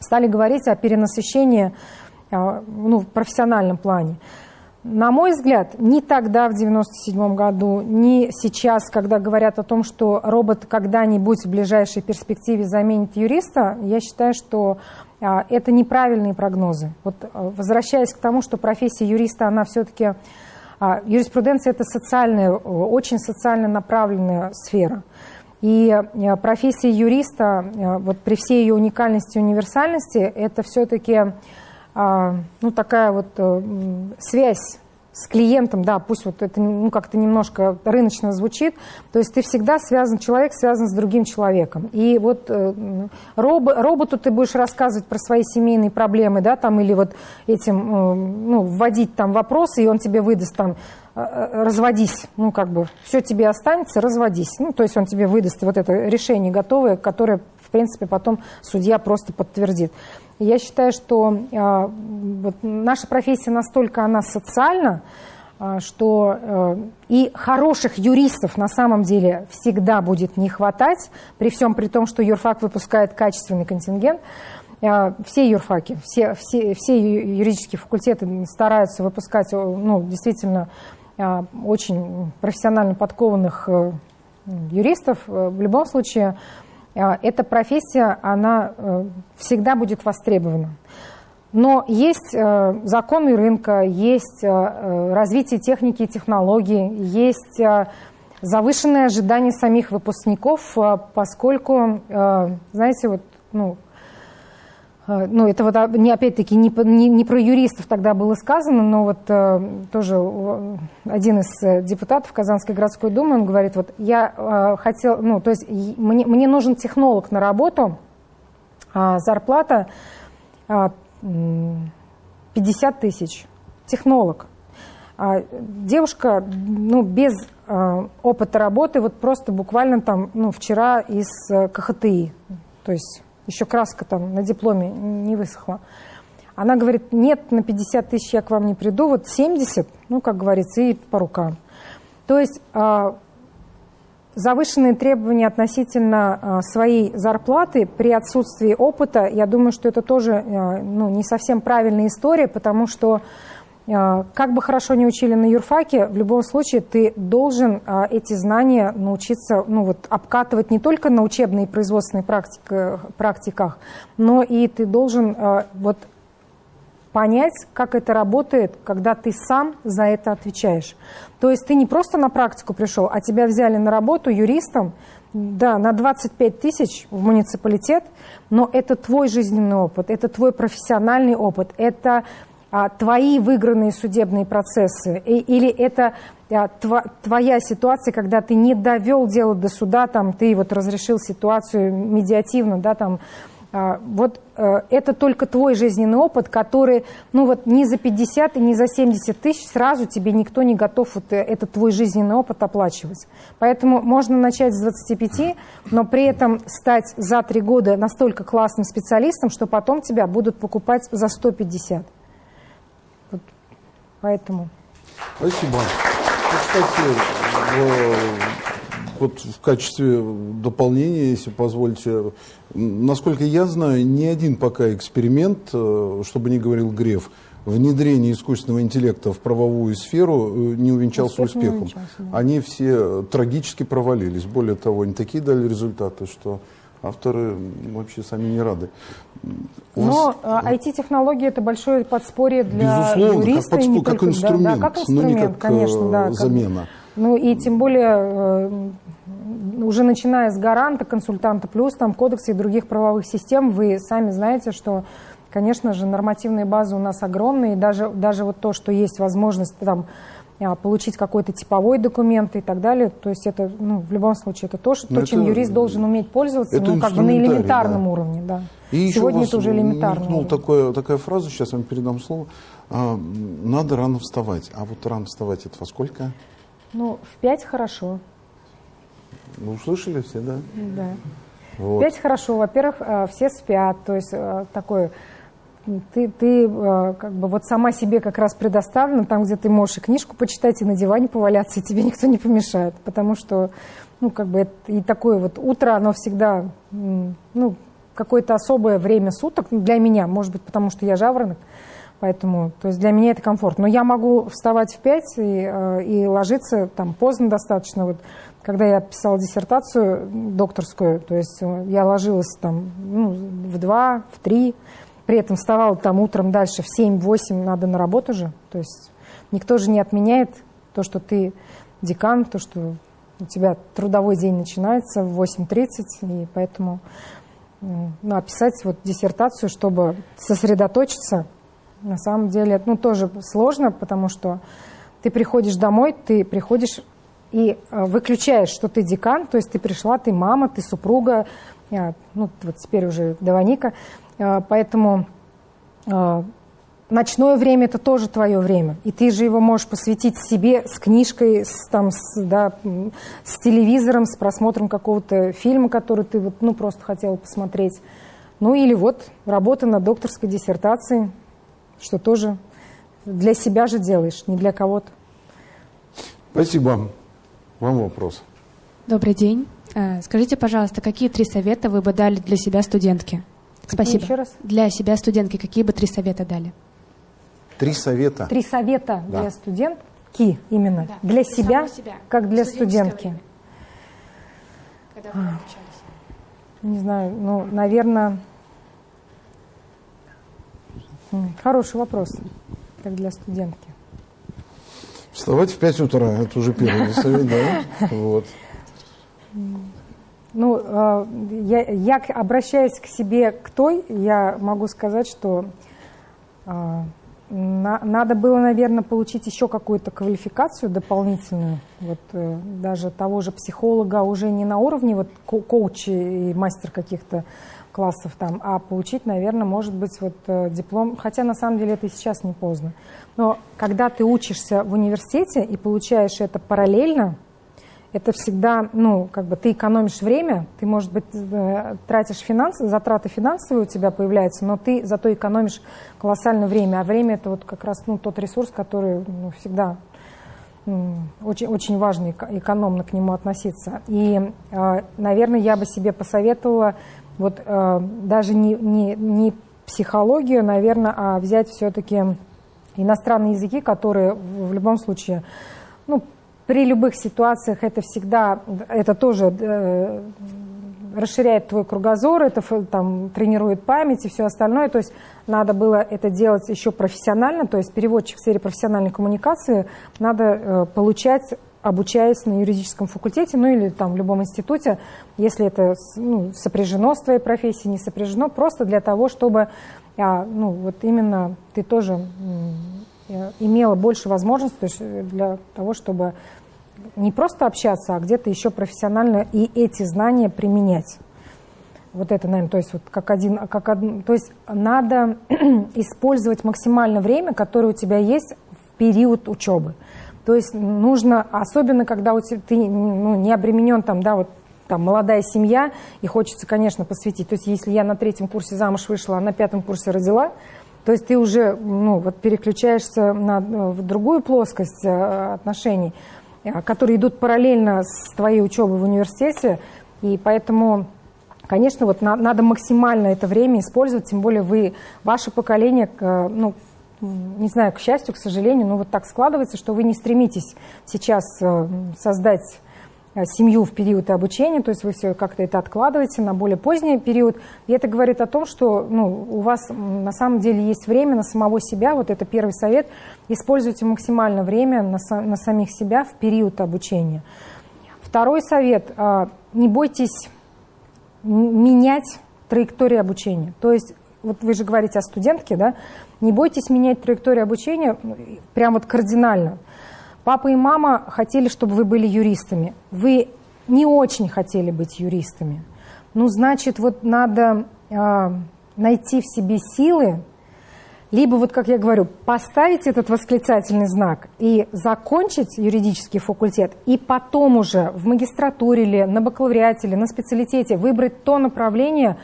стали говорить о перенасыщении ну, в профессиональном плане. На мой взгляд, ни тогда, в 1997 году, ни сейчас, когда говорят о том, что робот когда-нибудь в ближайшей перспективе заменит юриста, я считаю, что а, это неправильные прогнозы. Вот, а, возвращаясь к тому, что профессия юриста, она все-таки... А, юриспруденция – это социальная, очень социально направленная сфера. И профессия юриста, вот при всей ее уникальности и универсальности, это все-таки а, ну, такая вот э, связь с клиентом, да, пусть вот это ну, как-то немножко рыночно звучит, то есть ты всегда связан, человек связан с другим человеком. И вот э, роб, роботу ты будешь рассказывать про свои семейные проблемы, да, там, или вот этим, э, ну, вводить там вопросы, и он тебе выдаст там, разводись, ну, как бы, все тебе останется, разводись. Ну, то есть он тебе выдаст вот это решение готовое, которое, в принципе, потом судья просто подтвердит. Я считаю, что э, вот наша профессия настолько она социальна, э, что э, и хороших юристов на самом деле всегда будет не хватать, при всем при том, что юрфак выпускает качественный контингент. Э, все юрфаки, все, все, все юридические факультеты стараются выпускать ну, действительно э, очень профессионально подкованных э, юристов. В любом случае, эта профессия, она всегда будет востребована. Но есть законы рынка, есть развитие техники и технологий, есть завышенные ожидания самих выпускников, поскольку, знаете, вот, ну, Э, ну, это вот а, не, опять-таки не, не, не про юристов тогда было сказано, но вот э, тоже один из э, депутатов Казанской городской думы, он говорит, вот я э, хотел, ну, то есть мне, мне нужен технолог на работу, а зарплата э, 50 тысяч, технолог. А девушка, ну, без э, опыта работы, вот просто буквально там, ну, вчера из э, КХТИ, то есть еще краска там на дипломе не высохла. Она говорит, нет, на 50 тысяч я к вам не приду, вот 70, ну, как говорится, и по рукам. То есть а, завышенные требования относительно а, своей зарплаты при отсутствии опыта, я думаю, что это тоже а, ну, не совсем правильная история, потому что как бы хорошо не учили на юрфаке, в любом случае ты должен а, эти знания научиться ну, вот, обкатывать не только на учебной и производственной практик, практиках, но и ты должен а, вот, понять, как это работает, когда ты сам за это отвечаешь. То есть ты не просто на практику пришел, а тебя взяли на работу юристом, да, на 25 тысяч в муниципалитет, но это твой жизненный опыт, это твой профессиональный опыт, это а, твои выигранные судебные процессы, или это а, твоя ситуация, когда ты не довел дело до суда, там, ты вот разрешил ситуацию медиативно, да, там, а, вот а, это только твой жизненный опыт, который, ну вот не за 50 и не за 70 тысяч сразу тебе никто не готов вот э, этот твой жизненный опыт оплачивать. Поэтому можно начать с 25, но при этом стать за три года настолько классным специалистом, что потом тебя будут покупать за 150. Поэтому... Спасибо. Кстати, в, вот в качестве дополнения, если позволите, насколько я знаю, ни один пока эксперимент, э, чтобы не говорил Греф, внедрение искусственного интеллекта в правовую сферу э, не увенчался Успех успехом. Не увенчался, да. Они все трагически провалились. Более того, они такие дали результаты, что авторы вообще сами не рады. Но IT-технологии а, это большое подспорье для Безусловно, юриста. Как, подспор, как инструмент, да, да, как инструмент, но не как конечно, да, замена. Как, ну и тем более э, уже начиная с гаранта, консультанта плюс, там кодексы и других правовых систем, вы сами знаете, что, конечно же, нормативные базы у нас огромные, и даже, даже вот то, что есть возможность там получить какой-то типовой документ и так далее. То есть это, ну, в любом случае, это то, что, то чем юрист должен уметь пользоваться, ну, как бы на элементарном да. уровне, да. И Сегодня это уже элементарно. Ну, такое, такая фраза, сейчас вам передам слово. А, надо рано вставать. А вот рано вставать это во сколько? Ну, в пять хорошо. Ну, услышали все, да? Да. Вот. Пять хорошо. Во-первых, а, все спят. То есть а, такое ты, ты э, как бы вот сама себе как раз предоставлена, там, где ты можешь и книжку почитать, и на диване поваляться, и тебе никто не помешает, потому что, ну, как бы, это, и такое вот утро, оно всегда, ну, какое-то особое время суток для меня, может быть, потому что я жаворонок, поэтому, то есть для меня это комфорт. Но я могу вставать в пять и, э, и ложиться там поздно достаточно, вот, когда я писала диссертацию докторскую, то есть э, я ложилась там ну, в два, в три, при этом вставал там утром дальше в 7-8, надо на работу же. То есть никто же не отменяет то, что ты декан, то, что у тебя трудовой день начинается в 8.30, и поэтому ну, вот диссертацию, чтобы сосредоточиться, на самом деле, ну, тоже сложно, потому что ты приходишь домой, ты приходишь и э, выключаешь, что ты декан, то есть ты пришла, ты мама, ты супруга, ну, вот теперь уже Даваника, а, поэтому а, ночное время – это тоже твое время. И ты же его можешь посвятить себе с книжкой, с, там, с, да, с телевизором, с просмотром какого-то фильма, который ты вот, ну, просто хотела посмотреть. Ну или вот работа над докторской диссертацией, что тоже для себя же делаешь, не для кого-то. Спасибо. Вам вопрос. Добрый день. Э, скажите, пожалуйста, какие три совета вы бы дали для себя студентки? Спасибо. Еще раз. Для себя студентки какие бы три совета дали? Три совета. Три совета Да. для студентки именно. Да, Для для себя, себя. как для студентки. время. Когда вы обучались? Не знаю, ну, наверное... Хороший вопрос, как для студентки. Вставать в 5 утра, это уже первый совет, да? Вот. Ну, э, я, я обращаясь к себе, к той, я могу сказать, что на- надо было, наверное, получить еще какую-то квалификацию дополнительную, вот э, даже того же психолога уже не на уровне вот ко- коуча и мастер каких-то классов там, а получить, наверное, может быть, вот э, диплом, хотя на самом деле это и сейчас не поздно. Но когда ты учишься в университете и получаешь это параллельно, это всегда, ну, как бы ты экономишь время, ты, может быть, э, тратишь финансы, затраты финансовые у тебя появляются, но ты зато экономишь колоссальное время. А время это вот как раз ну, тот ресурс, который ну, всегда очень, очень важно эко- экономно к нему относиться. И, э, наверное, я бы себе посоветовала вот э, даже не, не, не психологию, наверное, а взять все-таки иностранные языки, которые в любом случае, ну, при любых ситуациях это всегда, это тоже э, расширяет твой кругозор, это там, тренирует память и все остальное. То есть надо было это делать еще профессионально, то есть переводчик в сфере профессиональной коммуникации надо э, получать обучаясь на юридическом факультете, ну или там в любом институте, если это ну, сопряжено с твоей профессией, не сопряжено, просто для того, чтобы а, ну, вот именно ты тоже имела больше возможностей то э, для того, чтобы не просто общаться, а где-то еще профессионально и эти знания применять. Вот это, наверное, то есть вот как один, как один, то есть надо использовать максимально время, которое у тебя есть в период учебы. То есть нужно, особенно когда у тебя, ты ну, не обременен там, да, вот там молодая семья, и хочется, конечно, посвятить. То есть если я на третьем курсе замуж вышла, а на пятом курсе родила, то есть ты уже ну, вот переключаешься на, э, в другую плоскость э, отношений, э, которые идут параллельно с твоей учебой в университете, и поэтому Конечно, вот на- надо максимально это время использовать, тем более вы, ваше поколение, ну, не знаю, к счастью, к сожалению, но вот так складывается, что вы не стремитесь сейчас создать семью в период обучения, то есть вы все как-то это откладываете на более поздний период. И это говорит о том, что ну, у вас на самом деле есть время на самого себя, вот это первый совет, используйте максимально время на, на самих себя в период обучения. Второй совет, э, не бойтесь менять траекторию обучения. То есть, вот вы же говорите о студентке, да, не бойтесь менять траекторию обучения ну, прям вот кардинально. Папа и мама хотели, чтобы вы были юристами. Вы не очень хотели быть юристами. Ну, значит, вот надо а, найти в себе силы, либо, вот как я говорю, поставить этот восклицательный знак и закончить юридический факультет, и потом уже в магистратуре или на бакалавриате или на специалитете выбрать то направление,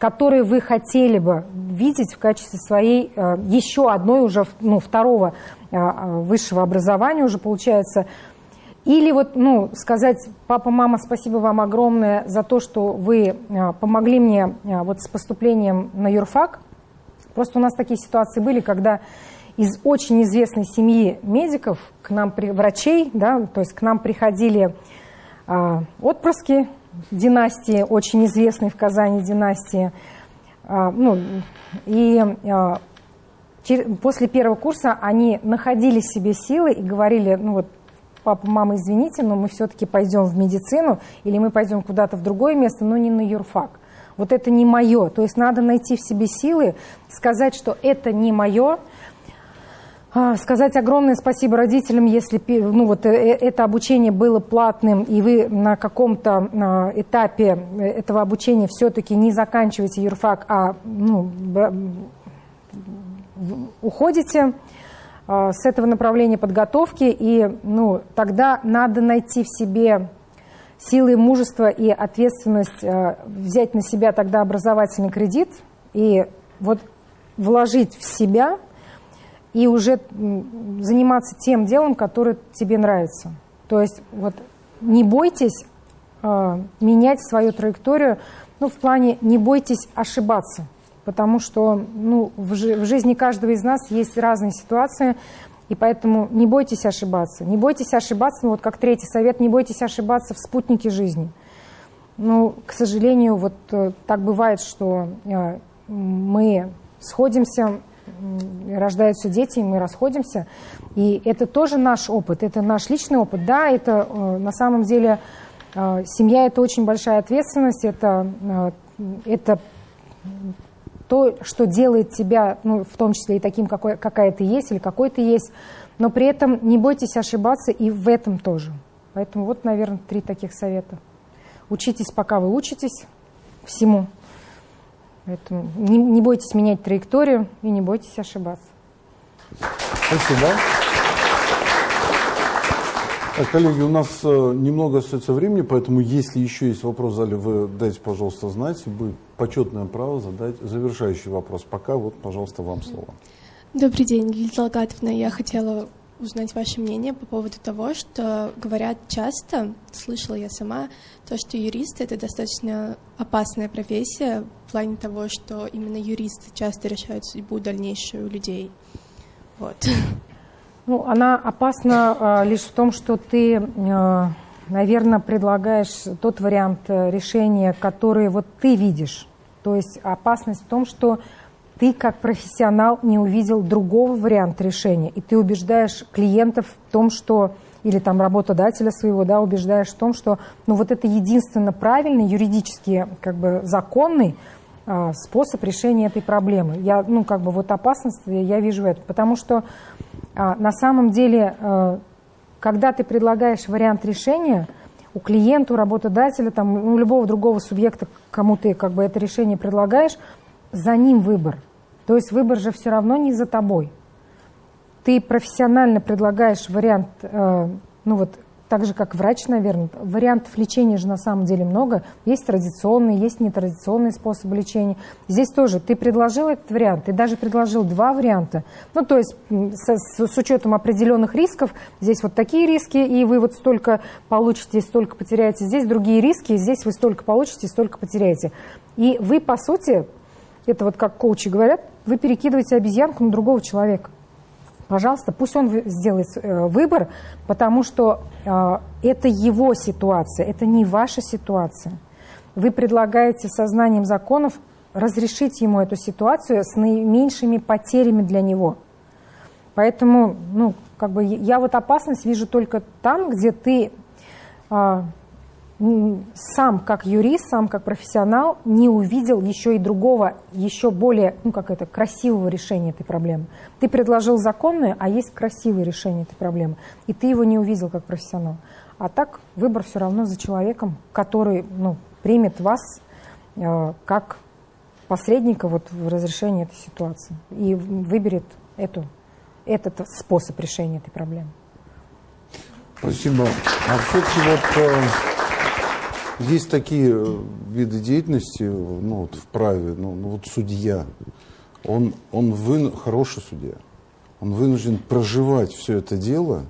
которое вы хотели бы видеть в качестве своей э, еще одной уже, ну, второго э, э, высшего образования уже получается. Или вот, ну, сказать, папа, мама, спасибо вам огромное за то, что вы помогли мне вот с поступлением на юрфак, Просто у нас такие ситуации были, когда из очень известной семьи медиков к нам, врачей, да, то есть к нам приходили отпрыски династии, очень известной в Казани династии. А, ну, и а, после первого курса они находили себе силы и говорили, ну вот, папа, мама, извините, но мы все-таки пойдем в медицину или мы пойдем куда-то в другое место, но не на юрфак. Вот это не мое. То есть надо найти в себе силы, сказать, что это не мое, сказать огромное спасибо родителям, если ну, вот, э, э, это обучение было платным, и вы на каком-то а, этапе э, этого обучения все-таки не заканчиваете юрфак, а ну, уходите а, с этого направления подготовки, и ну, тогда надо найти в себе силы мужества и ответственность взять на себя тогда образовательный кредит и вот вложить в себя и уже заниматься тем делом, которое тебе нравится. То есть вот не бойтесь э, менять свою траекторию, ну, в плане не бойтесь ошибаться, потому что ну, в, жи в жизни каждого из нас есть разные ситуации, и поэтому не бойтесь ошибаться. Не бойтесь ошибаться, ну вот как третий совет, не бойтесь ошибаться в спутнике жизни. Ну, к сожалению, вот э, так бывает, что э, мы сходимся, рождаются дети, и мы расходимся. И это тоже наш опыт, это наш личный опыт. Да, это э, на самом деле семья – это очень большая ответственность, это, это то, что делает тебя, ну, в том числе и таким, какой, какая ты есть или какой ты есть, но при этом не бойтесь ошибаться и в этом тоже. Поэтому вот, наверное, три таких совета. Учитесь, пока вы учитесь всему. Поэтому не, не бойтесь менять траекторию и не бойтесь ошибаться. Спасибо. Так, коллеги, у нас э, немного остается времени, поэтому если еще есть вопрос в зале, вы дайте, пожалуйста, знать. Будет почетное право задать завершающий вопрос. Пока вот, пожалуйста, вам слово. Добрый день, Лилия Талгатовна. Я хотела узнать ваше мнение по поводу того, что говорят часто, слышала я сама, то, что юристы — это достаточно опасная профессия в плане того, что именно юристы часто решают судьбу дальнейшую людей. Вот. Ну, она опасна э, лишь в том, что ты, э, наверное, предлагаешь тот вариант э, решения, который вот ты видишь. То есть опасность в том, что ты как профессионал не увидел другого варианта решения, и ты убеждаешь клиентов в том, что или там работодателя своего, да, убеждаешь в том, что ну вот это единственно правильный, юридически как бы законный а, способ решения этой проблемы. Я, ну как бы вот опасность я вижу это, потому что а, на самом деле, э, когда ты предлагаешь вариант решения, у клиента, у работодателя, там, у любого другого субъекта, кому ты как бы это решение предлагаешь, за ним выбор. То есть выбор же все равно не за тобой. Ты профессионально предлагаешь вариант, э, ну вот так же, как врач, наверное. Вариантов лечения же на самом деле много. Есть традиционные, есть нетрадиционные способы лечения. Здесь тоже ты предложил этот вариант, ты даже предложил два варианта. Ну, то есть с, с, с учетом определенных рисков, здесь вот такие риски, и вы вот столько получите, столько потеряете. Здесь другие риски, и здесь вы столько получите, столько потеряете. И вы, по сути, это вот как коучи говорят, вы перекидываете обезьянку на другого человека пожалуйста, пусть он сделает э, выбор, потому что э, это его ситуация, это не ваша ситуация. Вы предлагаете сознанием законов разрешить ему эту ситуацию с наименьшими потерями для него. Поэтому, ну, как бы я вот опасность вижу только там, где ты э, сам как юрист, сам как профессионал не увидел еще и другого, еще более, ну как это, красивого решения этой проблемы. Ты предложил законное, а есть красивое решение этой проблемы, и ты его не увидел как профессионал. А так выбор все равно за человеком, который ну, примет вас э, как посредника вот в разрешении этой ситуации и выберет эту, этот способ решения этой проблемы. Спасибо. А все-таки вот... Э есть такие э, виды деятельности ну, вот в праве, ну, ну вот судья, он, он вы, хороший судья, он вынужден проживать все это дело,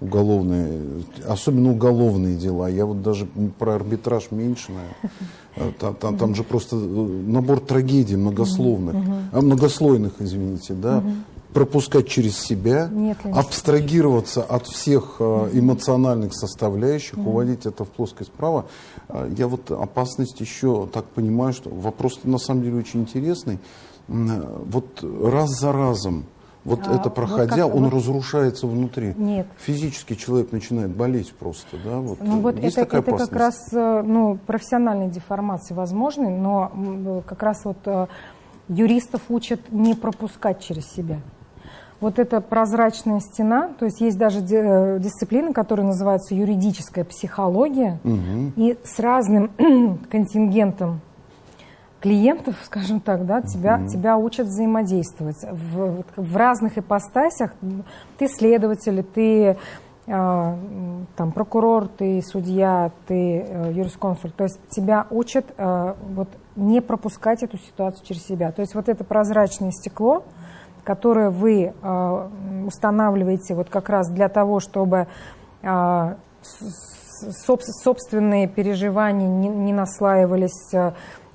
уголовные, особенно уголовные дела. Я вот даже про арбитраж меньше, наверное. Там, там, там же просто э, набор трагедий многословных, а, многослойных, извините, да, пропускать через себя, Нет, абстрагироваться от всех э, эмоциональных составляющих, mm уводить это в плоскость права. Э, я вот опасность еще так понимаю, что вопрос на самом деле очень интересный. Вот раз за разом, вот а, это проходя, вот как, он вот, разрушается внутри. Нет. Физически человек начинает болеть просто, да? Вот, ну, вот есть это, такая это как раз э, ну, профессиональные деформации возможны, но как раз вот юристов учат не пропускать через себя вот эта прозрачная стена, то есть есть даже э, дисциплины, которые называются юридическая психология, угу. и с разным контингентом клиентов, скажем так, да, тебя, mm тебя учат взаимодействовать в, в разных ипостасях. Ты следователь, ты э, там прокурор, ты судья, ты э, юрисконсульт. То есть тебя учат э, вот не пропускать эту ситуацию через себя. То есть вот это прозрачное стекло, которое вы э, устанавливаете вот как раз для того, чтобы э, собственные переживания не, наслаивались, э,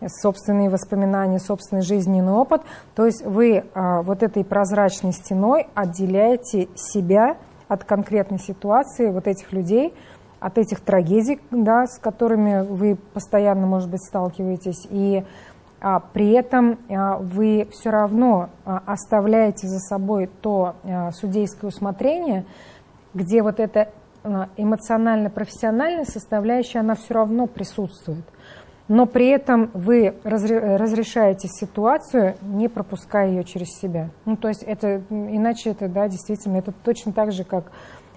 собственные воспоминания, собственный жизненный опыт. То есть вы вот этой прозрачной стеной отделяете себя от конкретной ситуации, вот этих людей, от этих трагедий, да, с которыми вы постоянно, может быть, сталкиваетесь, и при этом а, вы все равно а, оставляете за собой то а, судейское усмотрение, где вот эта а, эмоционально-профессиональная составляющая, она все равно присутствует. Но при этом вы разрешаете ситуацию, не пропуская ее через себя. Ну, то есть это, иначе это, да, действительно, это точно так же, как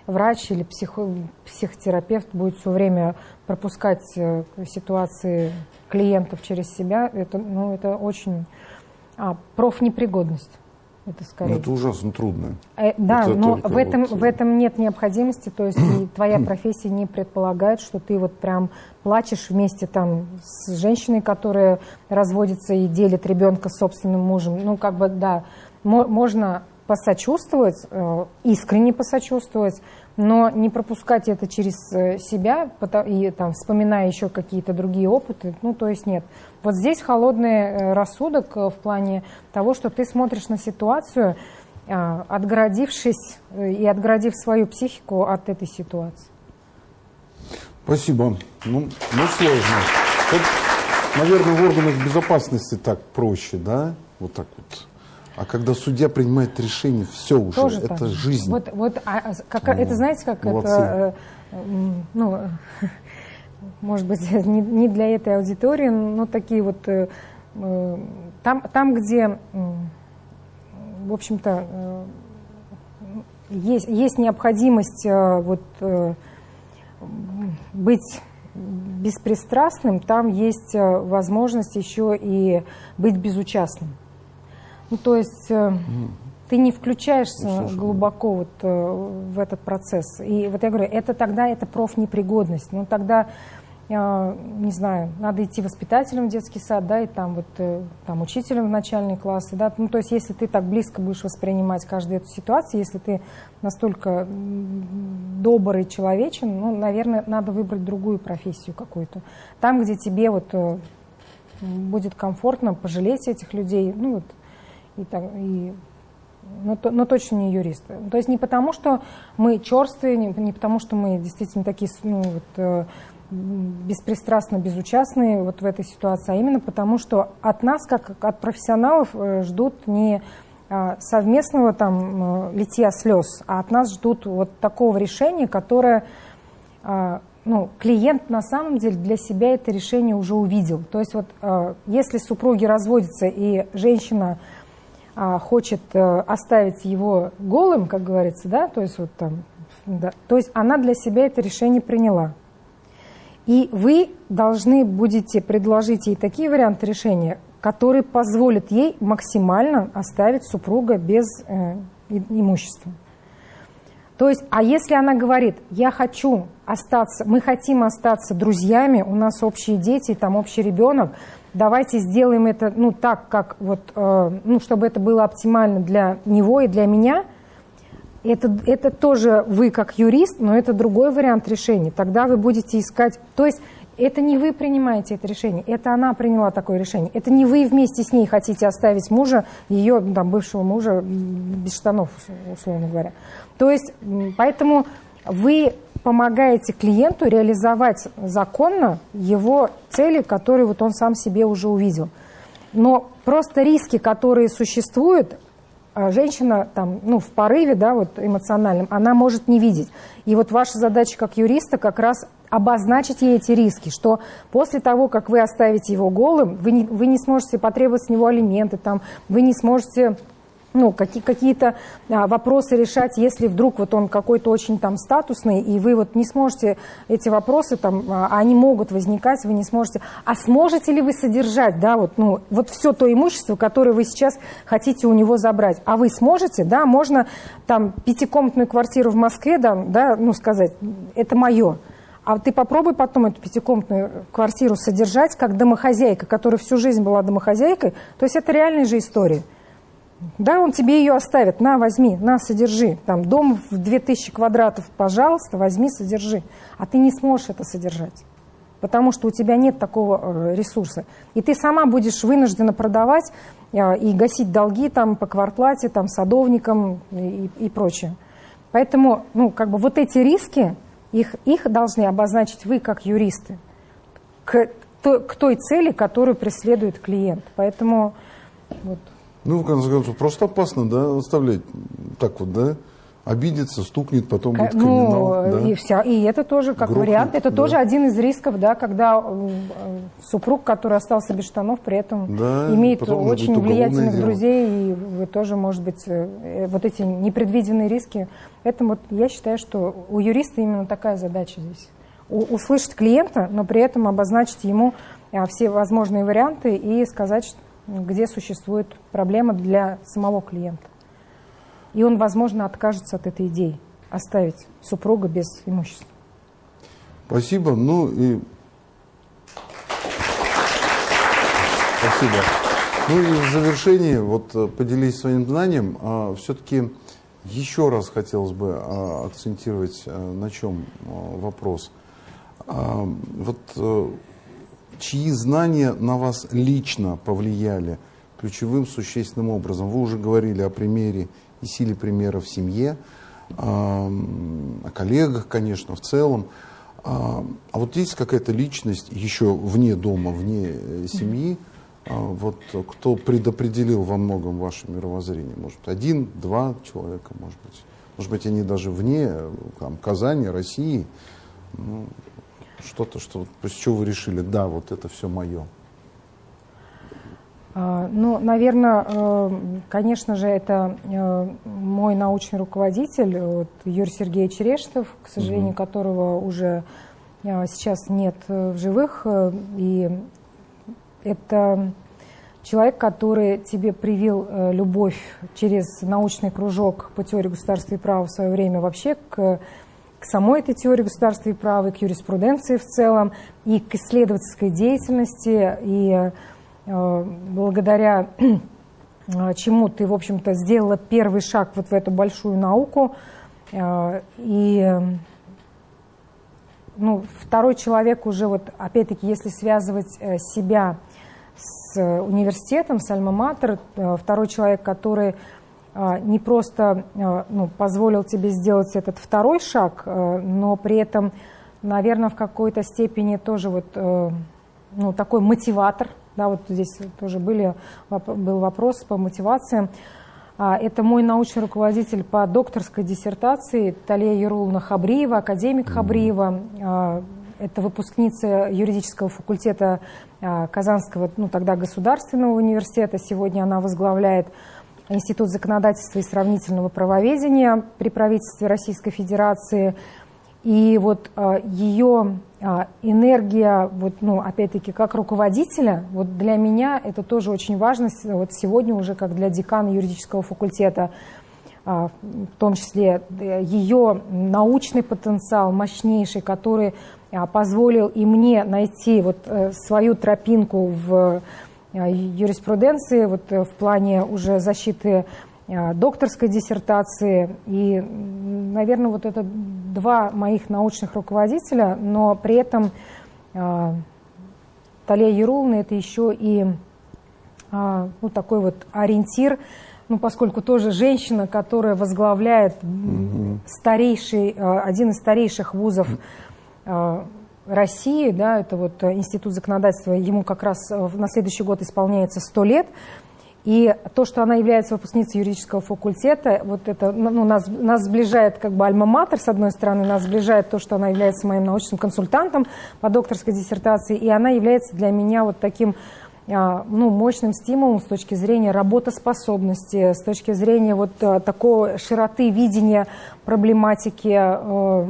врач или психо, психотерапевт будет все время пропускать э, ситуации клиентов через себя, это, ну, это очень а, профнепригодность. Это, скорее. Ну, это ужасно трудно. Э, да, это но в этом, вот... в этом нет необходимости, то есть и твоя профессия не предполагает, что ты вот прям плачешь вместе там с женщиной, которая разводится и делит ребенка с собственным мужем. Ну, как бы, да, можно посочувствовать, э, искренне посочувствовать, но не пропускать это через э, себя и там, вспоминая еще какие-то другие опыты, ну, то есть нет. Вот здесь холодный э, рассудок в плане того, что ты смотришь на ситуацию, отгородившись и отгородив свою психику от этой ситуации. Спасибо. Ну, ну сложно. Вот, наверное, в органах безопасности так проще, да? Вот так вот. А когда судья принимает решение, все уже, Тоже это так. жизнь. Вот, вот а, а как, ну, это знаете, как молодцы. это, э, ну, может быть, не, не для этой аудитории, но такие вот, э, э, там, там где, в общем-то, есть, есть необходимость вот быть беспристрастным, там есть возможность еще и быть безучастным. Ну, то есть э, ты не включаешься ну, глубоко вот, э, в этот процесс. И вот я говорю, это тогда это профнепригодность. Ну, тогда, э, не знаю, надо идти воспитателем в детский сад, да, и там вот там учителем в начальные классы, да. Ну, то есть если ты так близко будешь воспринимать каждую эту ситуацию, если ты настолько добрый человечен, ну, наверное, надо выбрать другую профессию какую-то. Там, где тебе вот будет комфортно пожалеть этих людей, ну, вот, и, и но, но точно не юристы. То есть не потому, что мы черствые, не, не потому, что мы действительно такие ну, вот, э, беспристрастно безучастные вот в этой ситуации, а именно потому, что от нас, как от профессионалов, э, ждут не э, совместного там литья слез, а от нас ждут вот такого решения, которое ну, клиент на самом деле для себя это решение уже увидел. То есть вот если супруги разводятся и женщина а, хочет э, оставить его голым, как говорится, да, то есть вот там, да, то есть она для себя это решение приняла. И вы должны будете предложить ей такие варианты решения, которые позволят ей максимально оставить супруга без э, имущества. То есть, а если она говорит, я хочу остаться, мы хотим остаться друзьями, у нас общие дети, там общий ребенок, давайте сделаем это ну, так, как вот, э, ну, чтобы это было оптимально для него и для меня. Это, это тоже вы как юрист, но это другой вариант решения. Тогда вы будете искать... То есть это не вы принимаете это решение, это она приняла такое решение. Это не вы вместе с ней хотите оставить мужа, ее там, бывшего мужа без штанов, условно говоря. То есть поэтому вы помогаете клиенту реализовать законно его цели, которые вот он сам себе уже увидел. Но просто риски, которые существуют, а, женщина там, ну, в порыве да, вот, эмоциональном, она может не видеть. И вот ваша задача как юриста как раз обозначить ей эти риски, что после того, как вы оставите его голым, вы не, вы не сможете потребовать с него алименты, там, вы не сможете ну, какие, какие-то а, вопросы решать, если вдруг вот он какой-то очень там статусный, и вы вот не сможете эти вопросы там, а, они могут возникать, вы не сможете. А сможете ли вы содержать, да, вот, ну, вот все то имущество, которое вы сейчас хотите у него забрать? А вы сможете, да, можно там пятикомнатную квартиру в Москве, да, да ну, сказать, это мое. А ты попробуй потом эту пятикомнатную квартиру содержать как домохозяйка, которая всю жизнь была домохозяйкой. То есть это реальная же история. Да, он тебе ее оставит, на, возьми, на, содержи. Там дом в 2000 квадратов, пожалуйста, возьми, содержи. А ты не сможешь это содержать, потому что у тебя нет такого э, ресурса. И ты сама будешь вынуждена продавать э, и гасить долги там по квартплате, там, садовникам и, и прочее. Поэтому, ну, как бы вот эти риски, их, их должны обозначить вы как юристы к, к той цели, которую преследует клиент. Поэтому вот. Ну, в конце концов, просто опасно, да, оставлять так вот, да? Обидится, стукнет, потом будет криминал. Ну, да? и, вся, и это тоже как Грохнет, вариант. Это да. тоже один из рисков, да, когда э, супруг, который остался без штанов, при этом да, имеет очень влиятельных дело. друзей, и вы тоже, может быть, э, вот эти непредвиденные риски. Поэтому вот я считаю, что у юриста именно такая задача здесь. Услышать клиента, но при этом обозначить ему а, все возможные варианты и сказать, где существует проблема для самого клиента. И он, возможно, откажется от этой идеи оставить супруга без имущества. Спасибо. Ну и Спасибо. Ну и в завершении, вот э, поделись своим знанием, а, все-таки еще раз хотелось бы а, акцентировать а, на чем а, вопрос. А, вот а, чьи знания на вас лично повлияли ключевым существенным образом. Вы уже говорили о примере и силе примера в семье, о коллегах, конечно, в целом. А вот есть какая-то личность еще вне дома, вне э, семьи, а вот кто предопределил во многом ваше мировоззрение? Может, один, два человека, может быть. Может быть, они даже вне там, Казани, России. Ну, что-то, что, с чего вы решили, да, вот это все мое? А, ну, наверное, э, конечно же, это э, мой научный руководитель, вот, Юрий Сергеевич Рештов, к сожалению, угу. которого уже э, сейчас нет в живых. И это человек, который тебе привил любовь через научный кружок по теории государства и права в свое время вообще к к самой этой теории государства и права, и к юриспруденции в целом, и к исследовательской деятельности, и благодаря э, чему ты, в общем-то, сделала первый шаг вот в эту большую науку. Э, и ну, второй человек уже, вот, опять-таки, если связывать э, себя с университетом, с Альма-Матер, э, второй человек, который не просто ну, позволил тебе сделать этот второй шаг, но при этом, наверное, в какой-то степени тоже вот, э, ну, такой мотиватор. Да, вот здесь тоже были, был вопрос по мотивациям. Это мой научный руководитель по докторской диссертации Талия Юрулна Хабриева, академик Хабриева. Это выпускница юридического факультета Казанского, ну тогда Государственного университета. Сегодня она возглавляет Институт законодательства и сравнительного правоведения при правительстве Российской Федерации. И вот а, ее а, энергия, вот, ну, опять-таки, как руководителя, вот для меня это тоже очень важно, вот сегодня уже как для декана юридического факультета, а, в том числе э, ее научный потенциал мощнейший, который позволил и мне найти вот э, свою тропинку в юриспруденции вот э, в плане уже защиты докторской диссертации. И, наверное, вот это два моих научных руководителя, но при этом Талия Ерулна это еще и ну, такой вот ориентир, ну, поскольку тоже женщина, которая возглавляет старейший, один из старейших вузов России, да, это вот э, Институт законодательства, ему как раз э, на следующий год исполняется 100 лет, и то, что она является выпускницей юридического факультета, вот это ну, нас, нас сближает как бы альма-матер, с одной стороны, нас сближает то, что она является моим научным консультантом по докторской диссертации, и она является для меня вот таким а, ну, мощным стимулом с точки зрения работоспособности, с точки зрения вот а, такой широты видения проблематики э,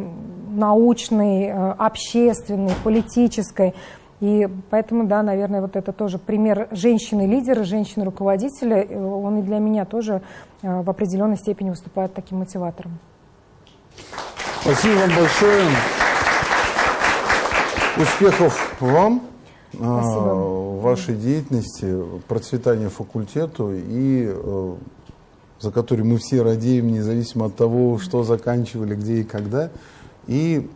научной, э, общественной, политической. И поэтому, да, наверное, вот это тоже пример женщины-лидера, женщины-руководителя, э, он и для меня тоже в определенной степени выступает таким мотиватором. Спасибо вам большое. Успехов вам. Спасибо. в вашей деятельности, процветания факультету и э, за который мы все радеем, независимо от того, что заканчивали, где и когда. И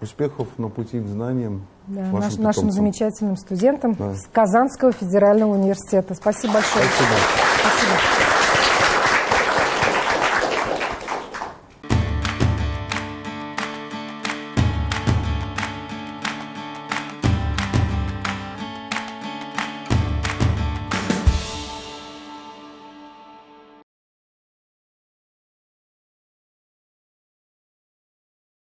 успехов на пути к знаниям да, наш, нашим замечательным студентам да. с Казанского федерального университета. Спасибо большое. Спасибо. Спасибо.